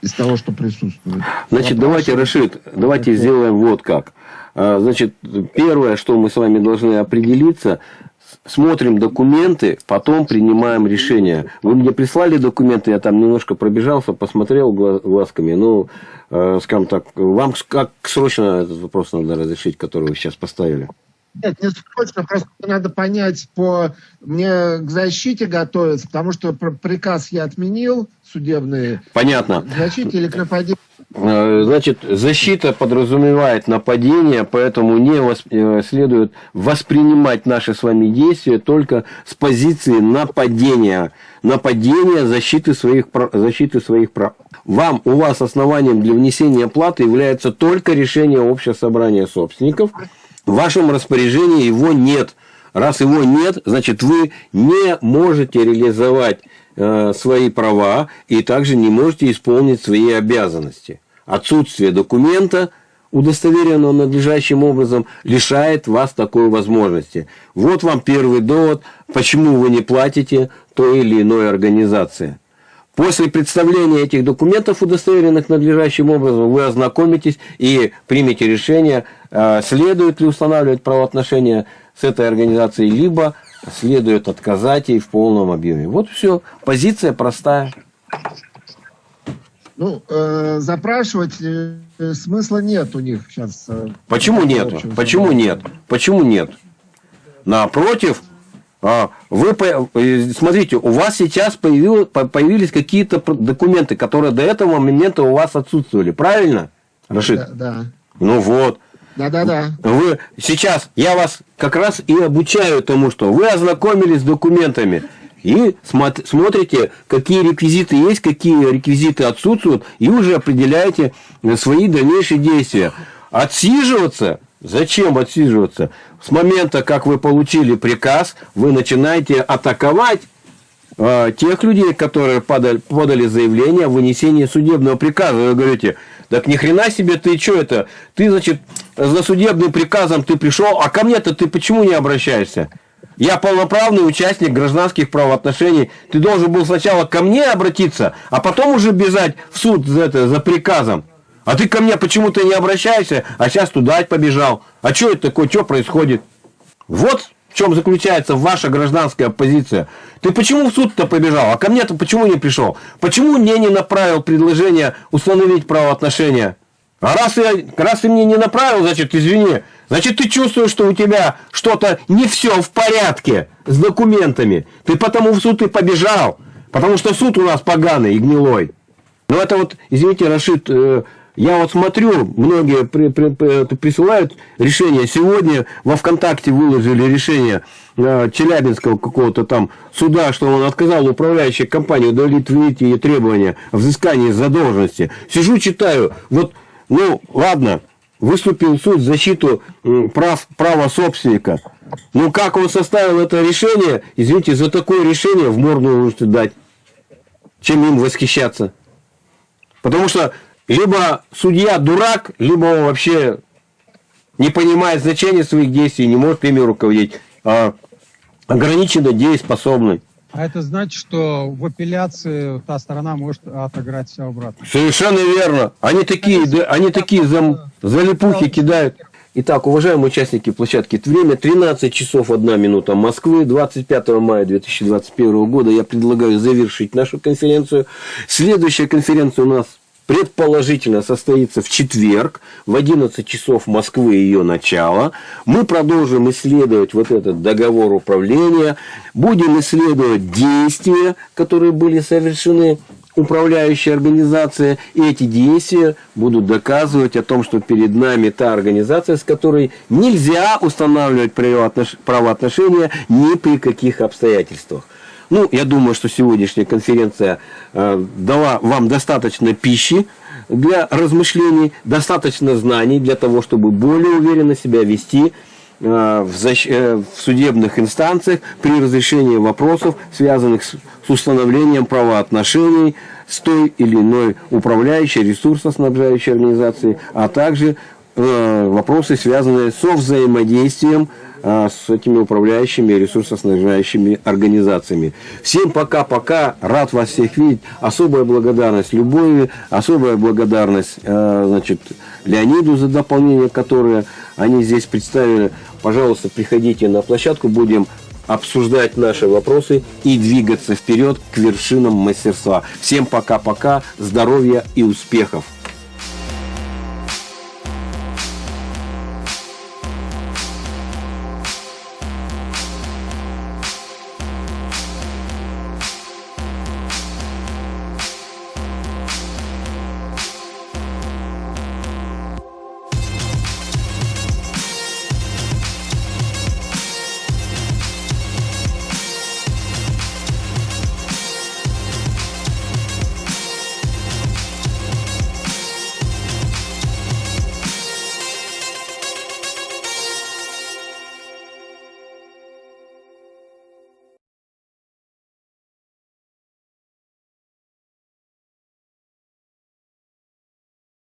из того, что присутствует. Значит, Вопрос- давайте, Рашид, давайте сделаем вот как. А, Значит, первое, что мы с вами должны определиться, смотрим документы, потом принимаем решение. Вы мне прислали документы, я там немножко пробежался, посмотрел гла- глазками. Ну, э, скажем так, вам как срочно этот вопрос надо разрешить, который вы сейчас поставили? Нет, не срочно, просто надо понять по... Мне к защите готовиться, потому что пр- приказ я отменил судебный. Понятно. Защите или к нападению? Э, Значит, защита подразумевает нападение, поэтому не вос- э, следует воспринимать наши с вами действия только с позиции нападения. Нападения защиты своих, защиты своих прав. Вам, у вас основанием для внесения платы является только решение общего собрания собственников. В вашем распоряжении его нет. Раз его нет, значит вы не можете реализовать свои права и также не можете исполнить свои обязанности. Отсутствие документа, удостоверенного надлежащим образом, лишает вас такой возможности. Вот вам первый довод, почему вы не платите той или иной организации. После представления этих документов, удостоверенных надлежащим образом, вы ознакомитесь и примете решение, э, следует ли устанавливать правоотношения с этой организацией, либо следует отказать ей в полном объеме. Вот все. Позиция простая. Ну, э, запрашивать э, смысла нет у них сейчас. э, Почему нет? Почему нет? Почему нет? Напротив, а, вы э, смотрите, у вас сейчас появил- по- появились какие-то документы, которые до этого момента у вас отсутствовали, правильно, Рашид? Да, да. Ну вот. Да, да, да. Вы сейчас, я вас как раз и обучаю тому, что вы ознакомились с документами и смот- смотрите, какие реквизиты есть, какие реквизиты отсутствуют, и уже определяете э, свои дальнейшие действия. Отсиживаться? Зачем отсиживаться? С момента, как вы получили приказ, вы начинаете атаковать э, тех людей, которые подали, подали заявление о вынесении судебного приказа. Вы говорите, так ни хрена себе ты что это? Ты, значит, за судебным приказом ты пришел, а ко мне-то ты почему не обращаешься? Я полноправный участник гражданских правоотношений. Ты должен был сначала ко мне обратиться, а потом уже бежать в суд за, это, за приказом. А ты ко мне почему-то не обращаешься, а сейчас туда побежал. А что это такое, что происходит? Вот в чем заключается ваша гражданская позиция. Ты почему в суд-то побежал, а ко мне-то почему не пришел? Почему мне не направил предложение установить правоотношения? А раз, я, раз ты мне не направил, значит, извини, значит, ты чувствуешь, что у тебя что-то не все в порядке с документами. Ты потому в суд и побежал, потому что суд у нас поганый и гнилой. Ну, это вот, извините, Рашид, э, я вот смотрю, многие при- при- при- присылают решения. Сегодня во ВКонтакте выложили решение э, Челябинского какого-то там суда, что он отказал управляющей компании удовлетворить ее требования о взыскании задолженности. Сижу, читаю, вот, ну, ладно, выступил суд в защиту прав, права собственника. Ну, как он составил это решение, извините, за такое решение в морду нужно дать. Чем им восхищаться? Потому что либо судья дурак, либо он вообще не понимает значения своих действий, не может ими руководить, а ограниченно дееспособный. А это значит, что в апелляции та сторона может отыграть все обратно. Совершенно верно. Они такие, да, они такие зам, залипухи кидают. Итак, уважаемые участники площадки, время 13 часов 1 минута Москвы, 25 мая 2021 года. Я предлагаю завершить нашу конференцию. Следующая конференция у нас предположительно состоится в четверг в 11 часов Москвы ее начало. Мы продолжим исследовать вот этот договор управления, будем исследовать действия, которые были совершены управляющей организации, и эти действия будут доказывать о том, что перед нами та организация, с которой нельзя устанавливать правоотношения ни при каких обстоятельствах. Ну, я думаю, что сегодняшняя конференция э, дала вам достаточно пищи для размышлений, достаточно знаний для того, чтобы более уверенно себя вести э, в, защ... э, в судебных инстанциях при разрешении вопросов, связанных с, с установлением правоотношений с той или иной управляющей, ресурсоснабжающей организацией, а также э, вопросы, связанные со взаимодействием а, с этими управляющими и ресурсоснабжающими организациями. Всем пока-пока, рад вас всех видеть. Особая благодарность Любови, особая благодарность а, значит, Леониду за дополнение, которое они здесь представили. Пожалуйста, приходите на площадку, будем обсуждать наши вопросы и двигаться вперед к вершинам мастерства. Всем пока-пока, здоровья и успехов!